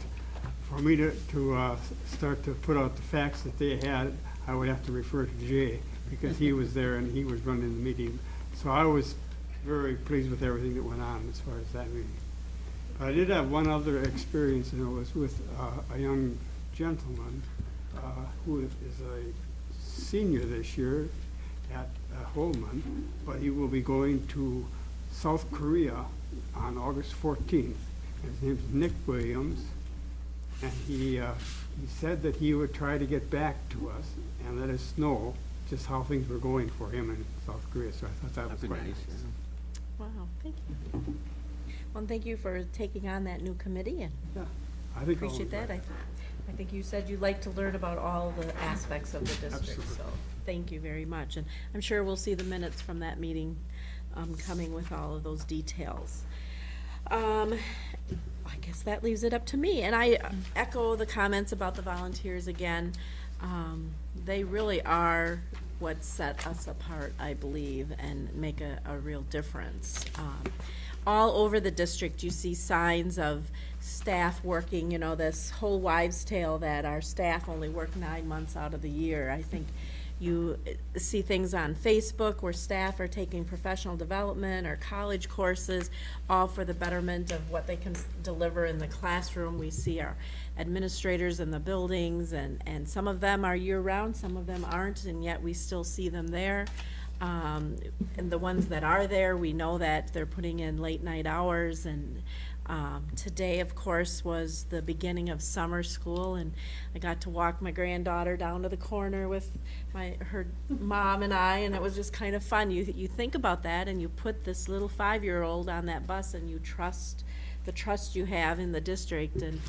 for me to, to uh, start to put out the facts that they had, I would have to refer to Jay, because he was there and he was running the meeting. So I was very pleased with everything that went on as far as that meeting. But I did have one other experience, and it was with uh, a young gentleman uh, who is a senior this year at uh, Holmen, but he will be going to South Korea on August 14th. His name is Nick Williams, and he, uh, he said that he would try to get back to us and let us know just how things were going for him in South Korea, so I thought that was That'd be quite nice, nice. Wow, thank you. Well, thank you for taking on that new committee, and I think I'll appreciate that. invite I, I think you said you'd like to learn about all the aspects of the district, Absolutely. so thank you very much. And I'm sure we'll see the minutes from that meeting um, coming with all of those details. Um, I guess that leaves it up to me, and I echo the comments about the volunteers again. Um, They really are what set us apart, I believe, and make a, a real difference. Um, All over the district, you see signs of staff working, you know, this whole wives' tale that our staff only work nine months out of the year. I think you see things on Facebook where staff are taking professional development or college courses, all for the betterment of what they can deliver in the classroom. We see our administrators in the buildings, and, and some of them are year-round, some of them aren't, and yet we still see them there. Um, and the ones that are there, we know that they're putting in late-night hours, and um, today, of course, was the beginning of summer school, and I got to walk my granddaughter down to the corner with my, her mom and I, and it was just kind of fun. You, you think about that, and you put this little five-year-old on that bus, and you trust, the trust you have in the district, and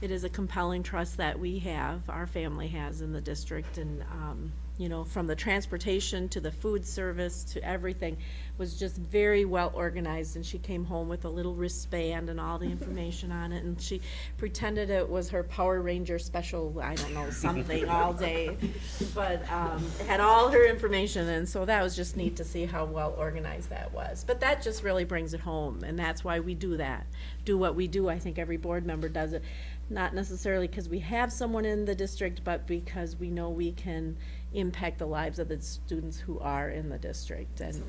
it is a compelling trust that we have, our family has in the district, and, um, you know, from the transportation to the food service to everything, was just very well organized, and she came home with a little wristband and all the information on it, and she pretended it was her Power Ranger special, I don't know, something all day, but, um, had all her information, and so that was just neat to see how well organized that was. But that just really brings it home, and that's why we do that, do what we do, I think every board member does it, not necessarily because we have someone in the district, but because we know we can impact the lives of the students who are in the district. And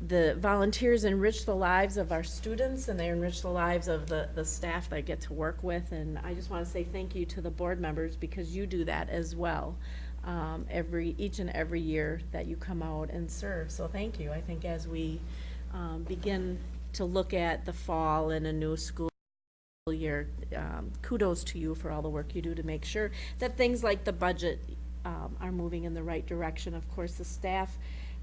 the volunteers enrich the lives of our students and they enrich the lives of the, the staff that I get to work with. And I just want to say thank you to the board members because you do that as well. um, every, each and every year that you come out and serve. So thank you. I think as we um, begin to look at the fall and a new school year, um, kudos to you for all the work you do to make sure that things like the budget um, are moving in the right direction. Of course, the staff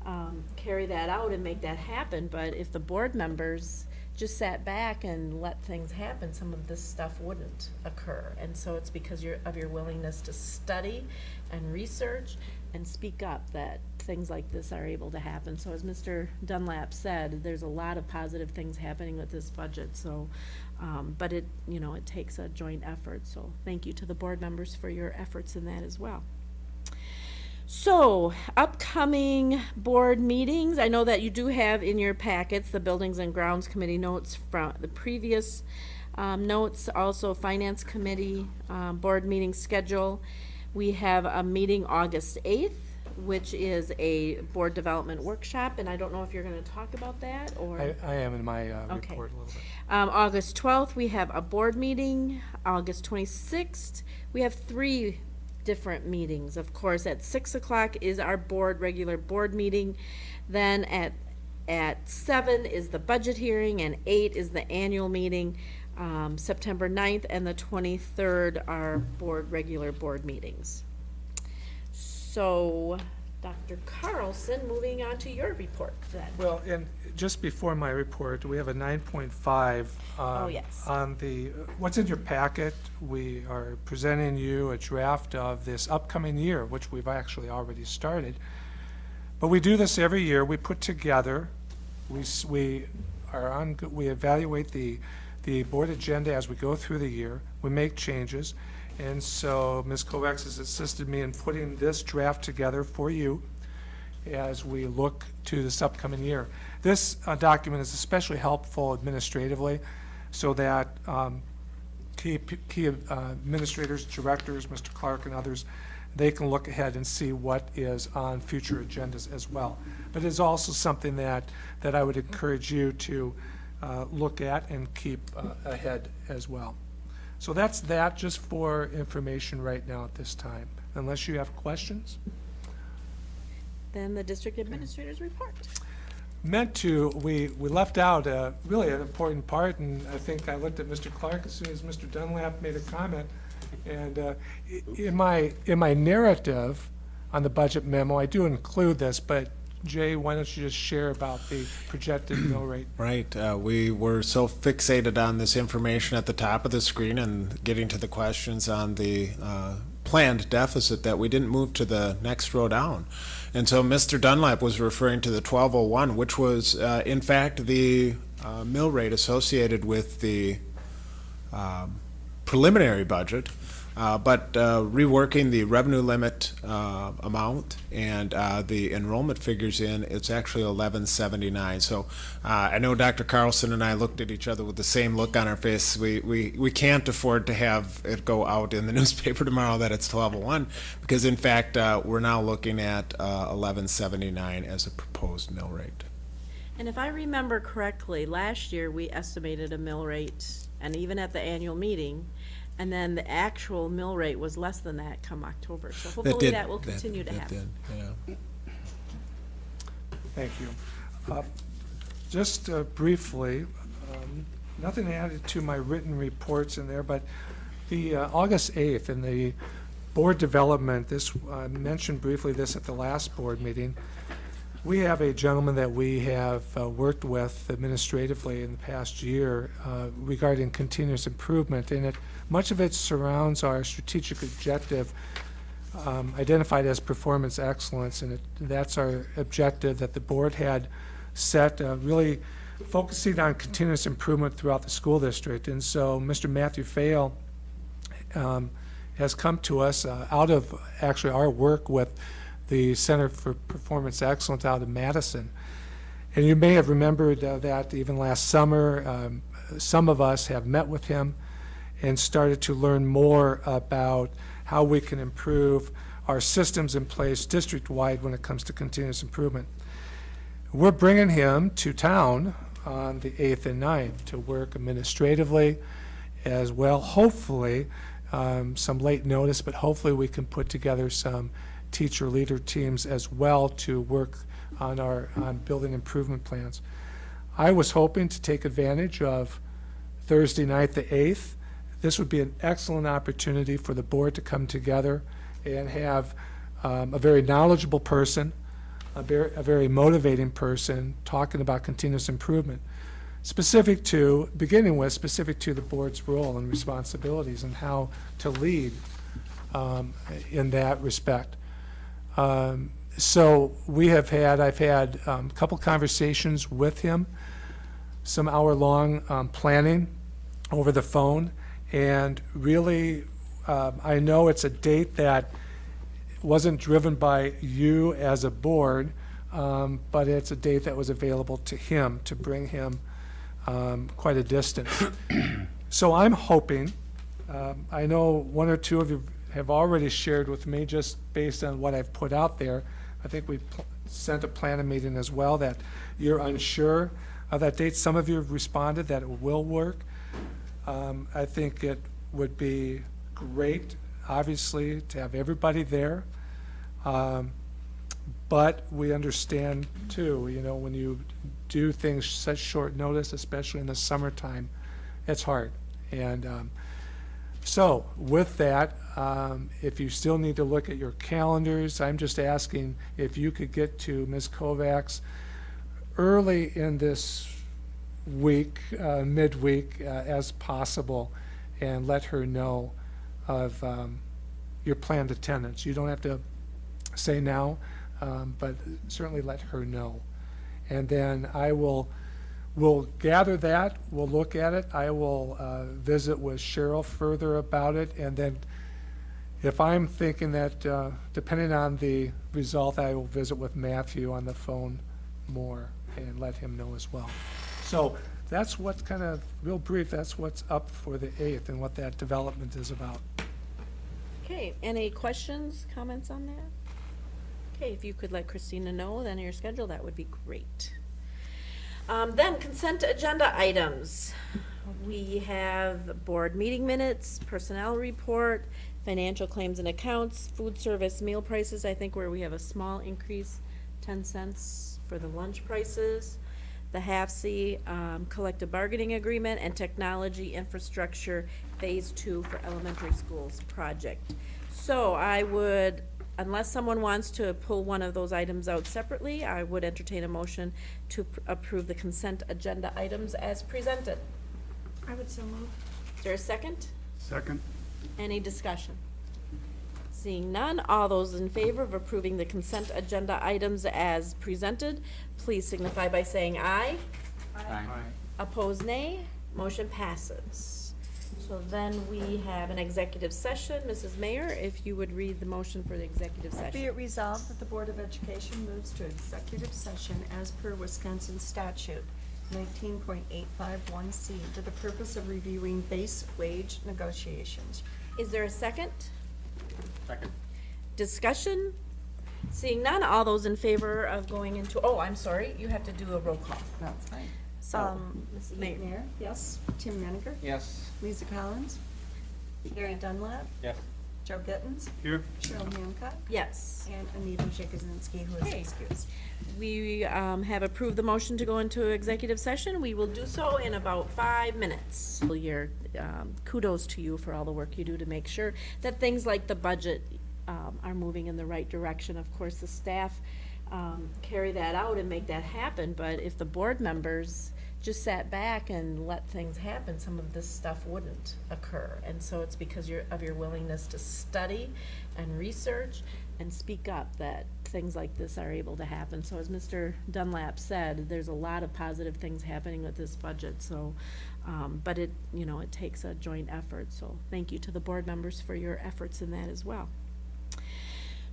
um, carry that out and make that happen, but if the board members just sat back and let things happen, some of this stuff wouldn't occur. And so it's because of your willingness to study and research and speak up that things like this are able to happen. So as Mr. Dunlap said, there's a lot of positive things happening with this budget, so, um, but it, you know, it takes a joint effort. So thank you to the board members for your efforts in that as well. So, upcoming board meetings, I know that you do have in your packets the Buildings and Grounds Committee notes from the previous um, notes, also Finance Committee, um, board meeting schedule. We have a meeting August 8th, which is a board development workshop, and I don't know if you're gonna talk about that, or? I, I am in my uh, Okay. report a little bit. Um, August twelfth, we have a board meeting. August twenty-sixth, we have three different meetings. Of course, at six o'clock is our board, regular board meeting. Then at, at seven is the budget hearing, and eight is the annual meeting. Um, September 9th and the twenty-third are board, regular board meetings. So, Dr. Carlson, moving on to your report then. Well, and just before my report, we have a nine point five. um, Oh, yes. On the, what's in your packet, we are presenting you a draft of this upcoming year, which we've actually already started. But we do this every year, we put together, we, we are on, we evaluate the, the board agenda as we go through the year, we make changes. And so Ms. Kovacs has assisted me in putting this draft together for you as we look to this upcoming year. This uh, document is especially helpful administratively so that um, key, key uh, administrators, directors, Mr. Clark and others, they can look ahead and see what is on future agendas as well. But it's also something that, that I would encourage you to uh, look at and keep uh, ahead as well. So that's that, just for information right now at this time, unless you have questions. Then the district administrator's report. meant to, we, we left out uh, really an important part, and I think I looked at Mr. Clark as soon as Mr. Dunlap made a comment. And uh, in my, in my narrative on the budget memo, I do include this, but Jay, why don't you just share about the projected mill rate? Right. Uh, we were so fixated on this information at the top of the screen and getting to the questions on the uh, planned deficit that we didn't move to the next row down. And so Mr. Dunlap was referring to the 1201, which was, uh, in fact, the uh, mill rate associated with the um, preliminary budget. Uh, but uh, reworking the revenue limit uh, amount and uh, the enrollment figures in, it's actually 1179. So uh, I know Dr. Carlson and I looked at each other with the same look on our face. We, we, we can't afford to have it go out in the newspaper tomorrow that it's 1201 because in fact we're now looking at uh, 1179 as a proposed mill rate. And if I remember correctly, last year we estimated a mill rate, and even at the annual meeting, and then the actual mill rate was less than that come October. So hopefully did- that will that- continue to that happen. did, yeah. Thank you. Uh, Just uh, briefly, um, nothing added to my written reports in there, but the uh, August 8th in the board development, this, I mentioned briefly this at the last board meeting. We have a gentleman that we have uh, worked with administratively in the past year uh, regarding continuous improvement, and it, much of it surrounds our strategic objective um, identified as performance excellence, and it, that's our objective that the board had set, uh, really focusing on continuous improvement throughout the school district. And so Mr. Matthew Fail um, has come to us uh, out of actually our work with the Center for Performance Excellence out of Madison. And you may have remembered uh, that even last summer, um, some of us have met with him and started to learn more about how we can improve our systems in place district-wide when it comes to continuous improvement. We're bringing him to town on the 8th and 9th to work administratively as well. Hopefully, um, some late notice, but hopefully we can put together some teacher leader teams as well to work on our, on building improvement plans. I was hoping to take advantage of Thursday night, the 8th. This would be an excellent opportunity for the board to come together and have um, a very knowledgeable person, a very, a very motivating person talking about continuous improvement, specific to, beginning with, specific to the board's role and responsibilities and how to lead um, in that respect. Um, So we have had, I've had um, a couple conversations with him, some hour-long um, planning over the phone, and really, um, I know it's a date that wasn't driven by you as a board, um, but it's a date that was available to him to bring him um, quite a distance. So I'm hoping, um, I know one or two of you have already shared with me, just based on what I've put out there, I think we sent a planning meeting as well, that you're unsure of that date. Some of you have responded that it will work. Um, I think it would be great, obviously, to have everybody there. Um, But we understand too, you know, when you do things such short notice, especially in the summertime, it's hard. And um, so with that, um, if you still need to look at your calendars, I'm just asking if you could get to Ms. Kovacs early in this week, uh, midweek, uh, as possible, and let her know of um, your planned attendance. You don't have to say now, um, but certainly let her know. And then I will, will gather that, we'll look at it, I will uh, visit with Cheryl further about it, and then if I'm thinking that, uh, depending on the result, I will visit with Matthew on the phone more and let him know as well. So that's what's kind of, real brief, that's what's up for the 8th and what that development is about. Okay, any questions, comments on that? Okay, if you could let Christina know then your schedule, that would be great. Um, then consent agenda items. We have board meeting minutes, personnel report, financial claims and accounts, food service meal prices, I think where we have a small increase, ten cents for the lunch prices, the half-C, um, collective bargaining agreement, and technology infrastructure phase two for elementary schools project. So I would, unless someone wants to pull one of those items out separately, I would entertain a motion to pr- approve the consent agenda items as presented. I would so move. Is there a second? Second. Any discussion? Seeing none, all those in favor of approving the consent agenda items as presented, please signify by saying aye. Aye. Opposed, nay. Motion passes. So then we have an executive session. Mrs. Mayor, if you would read the motion for the executive session. Be session. it resolved that the Board of Education moves to executive session as per Wisconsin statute nineteen point eight five one C for the purpose of reviewing base wage negotiations. Is there a second? Second. Discussion? Seeing none, all those in favor of going into, oh, I'm sorry, you have to do a roll call. That's fine. So, Um, Mrs. Mayor. Mayor, yes. Tim Menninger? Yes. Lisa Collins? Gary Dunlap? Yes. Joe Gittens? Here. Cheryl Hancock? Yes. And Anita Jakuzinski, who is Okay. excused. We um, have approved the motion to go into executive session. We will do so in about five minutes. Your um, kudos to you for all the work you do to make sure that things like the budget um, are moving in the right direction. Of course, the staff um, carry that out and make that happen, but if the board members just sat back and let things happen, some of this stuff wouldn't occur. And so it's because of your willingness to study and research and speak up that things like this are able to happen. So as Mr. Dunlap said, there's a lot of positive things happening with this budget, so, um, but it, you know, it takes a joint effort, so thank you to the board members for your efforts in that as well.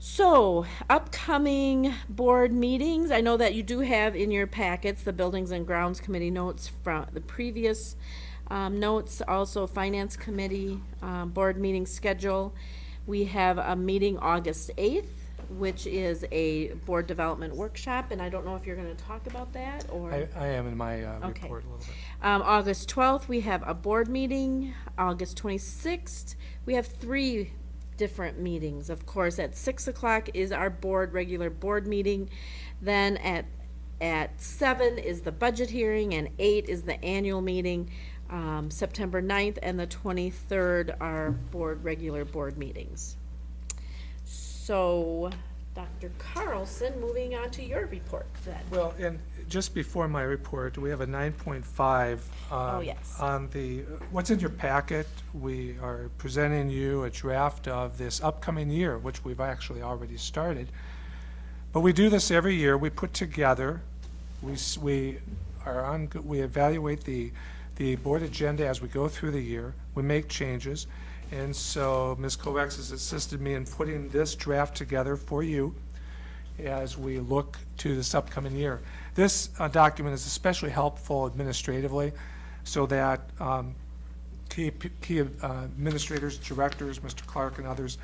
So, upcoming board meetings, I know that you do have in your packets the Buildings and Grounds Committee notes from the previous um, notes, also Finance Committee, um, board meeting schedule. We have a meeting August eighth, which is a board development workshop, and I don't know if you're gonna talk about that, or? I, I am in my uh, Okay. report a little bit. Um, August twelfth, we have a board meeting. August twenty-sixth, we have three different meetings. Of course, at six o'clock is our board, regular board meeting. Then at, at seven is the budget hearing, and eight is the annual meeting. Um, September 9th and the twenty-third are board, regular board meetings. So, Dr. Carlson, moving on to your report then. Well, and just before my report, we have a nine point five. Oh, um, yes. On the, what's in your packet, we are presenting you a draft of this upcoming year, which we've actually already started. But we do this every year, we put together, we, we are on, we evaluate the, the board agenda as we go through the year, we make changes. And so Ms. Kovacs has assisted me in putting this draft together for you as we look to this upcoming year. This uh, document is especially helpful administratively so that um, key, key uh, administrators, directors, Mr. Clark and others,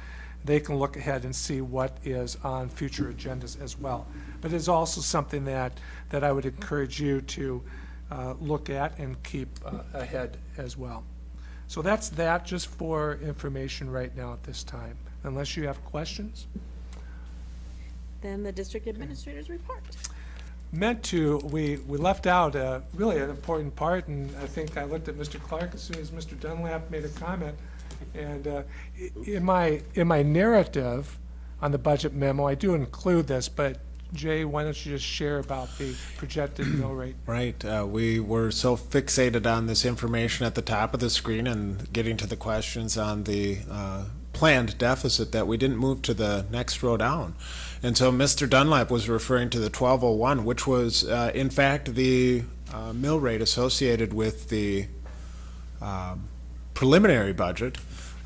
they can look ahead and see what is on future agendas as well. But it's also something that, that I would encourage you to uh, look at and keep uh, ahead as well. So that's that, just for information right now at this time, unless you have questions. Then the district administrator's report. meant to, we, we left out uh, really an important part, and I think I looked at Mr. Clark as soon as Mr. Dunlap made a comment. And uh, in my, in my narrative on the budget memo, I do include this, but Jay, why don't you just share about the projected mill rate? Right. Uh, we were so fixated on this information at the top of the screen and getting to the questions on the uh, planned deficit that we didn't move to the next row down. And so Mr. Dunlap was referring to the 1201, which was, uh, in fact, the uh, mill rate associated with the um, preliminary budget.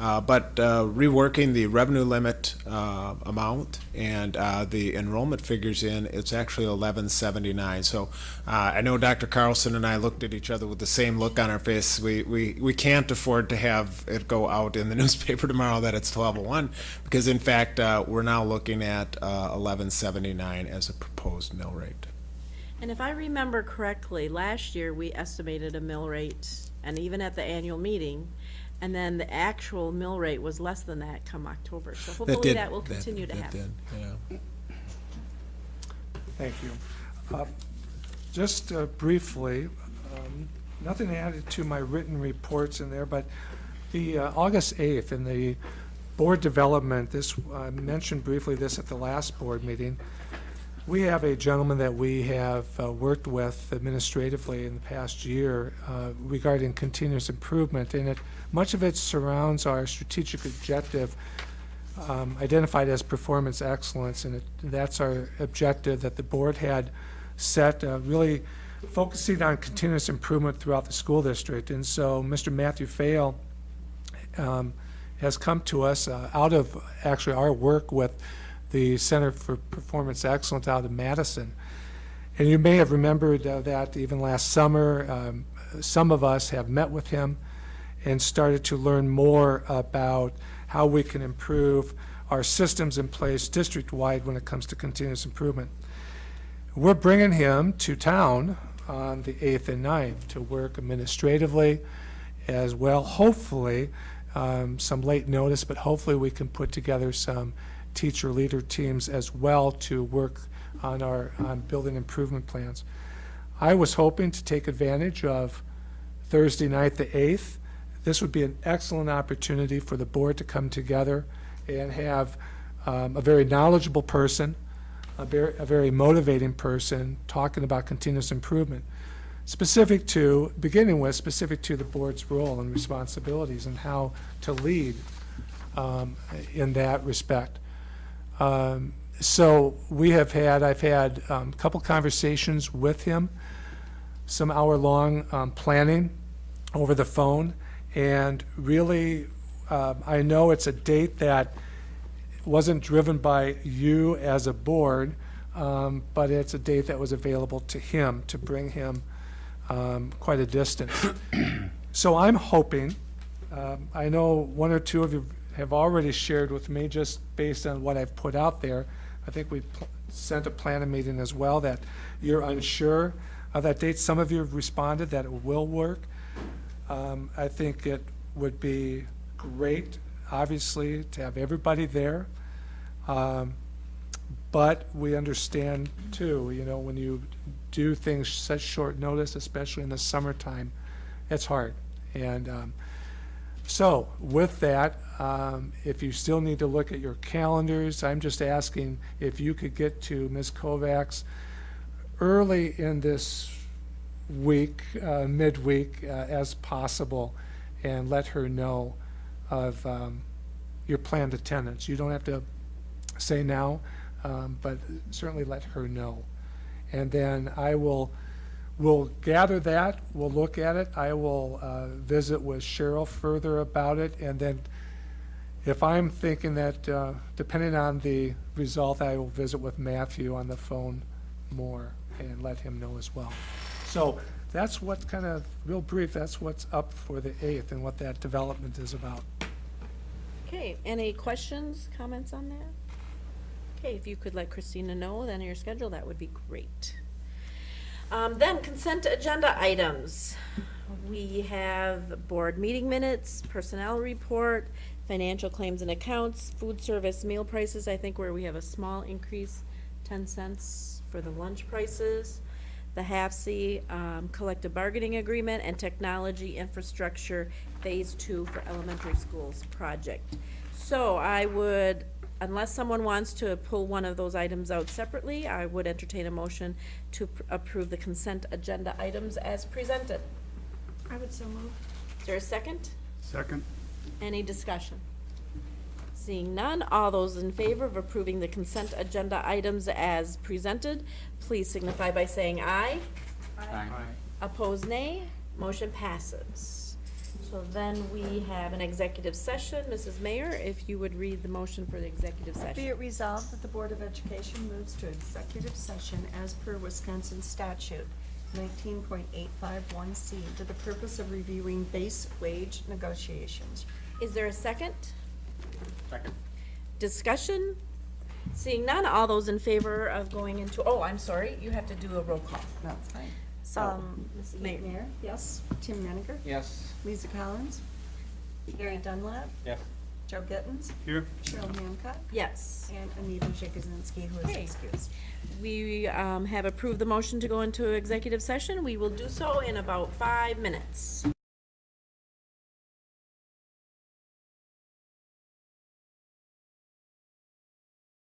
Uh, but uh, reworking the revenue limit uh, amount and uh, the enrollment figures in, it's actually 1179. So uh, I know Dr. Carlson and I looked at each other with the same look on our face. We, we, we can't afford to have it go out in the newspaper tomorrow that it's 1201 because in fact we're now looking at uh, 1179 as a proposed mill rate. And if I remember correctly, last year, we estimated a mill rate, and even at the annual meeting, and then the actual mill rate was less than that come October. So hopefully did- that will that- continue to that happen. did, yeah. Thank you. Uh, Just uh, briefly, um, nothing added to my written reports in there, but the uh, August 8th in the board development, this, I mentioned briefly this at the last board meeting. We have a gentleman that we have uh, worked with administratively in the past year uh, regarding continuous improvement, and it, much of it surrounds our strategic objective um, identified as performance excellence, and it, that's our objective that the board had set, uh, really focusing on continuous improvement throughout the school district. And so Mr. Matthew Fail um, has come to us uh, out of actually our work with the Center for Performance Excellence out of Madison. And you may have remembered uh, that even last summer, um, some of us have met with him and started to learn more about how we can improve our systems in place district-wide when it comes to continuous improvement. We're bringing him to town on the 8th and 9th to work administratively as well. Hopefully, um, some late notice, but hopefully we can put together some teacher leader teams as well to work on our, on building improvement plans. I was hoping to take advantage of Thursday night, the 8th. This would be an excellent opportunity for the board to come together and have um, a very knowledgeable person, a very, a very motivating person talking about continuous improvement, specific to, beginning with, specific to the board's role and responsibilities and how to lead um, in that respect. Um, So we have had, I've had um, a couple conversations with him, some hour-long um, planning over the phone, and really, um, I know it's a date that wasn't driven by you as a board, um, but it's a date that was available to him to bring him um, quite a distance. So I'm hoping, um, I know one or two of you have already shared with me, just based on what I've put out there. I think we sent a planning meeting as well, that you're unsure of that date. Some of you have responded that it will work. Um, I think it would be great obviously, to have everybody there. Um, But we understand too, you know, when you do things such short notice, especially in the summertime, it's hard. And um, so with that, um, if you still need to look at your calendars, I'm just asking if you could get to Ms. Kovacs early in this week, uh, midweek, uh, as possible, and let her know of um, your planned attendance. You don't have to say now, um, but certainly let her know. And then I will, will gather that, we'll look at it, I will uh, visit with Cheryl further about it, and then if I'm thinking that, uh, depending on the result, I will visit with Matthew on the phone more and let him know as well. So that's what kind of, real brief, that's what's up for the 8th and what that development is about. Okay, any questions, comments on that? Okay, if you could let Christina know then your schedule, that would be great. Um, then consent agenda items. We have board meeting minutes, personnel report, financial claims and accounts, food service meal prices, I think where we have a small increase, ten cents for the lunch prices. The half-C, um, collective bargaining agreement and technology infrastructure phase two for elementary schools project. So I would, unless someone wants to pull one of those items out separately, I would entertain a motion to pr- approve the consent agenda items as presented. I would so move. Is there a second? Second. Any discussion? Seeing none, all those in favor of approving the consent agenda items as presented, please signify by saying aye. Aye. Opposed, nay. Motion passes. So then we have an executive session. Mrs. Mayor, if you would read the motion for the executive session. Be session. it resolved that the Board of Education moves to executive session as per Wisconsin statute nineteen point eight five one C for the purpose of reviewing base wage negotiations. Is there a second? Second. Discussion? Seeing none, all those in favor of going into, oh, I'm sorry, you have to do a roll call. That's fine. So, Um, Mrs. Mayor, Mayor. yes. Tim Menninger? Yes. Lisa Collins? Gary Dunlap? Yes. Joe Gittens? Here. Cheryl Hancock? Yes. And Anita Jakuzinski, who is Okay. excused. We um, have approved the motion to go into executive session. We will do so in about five minutes.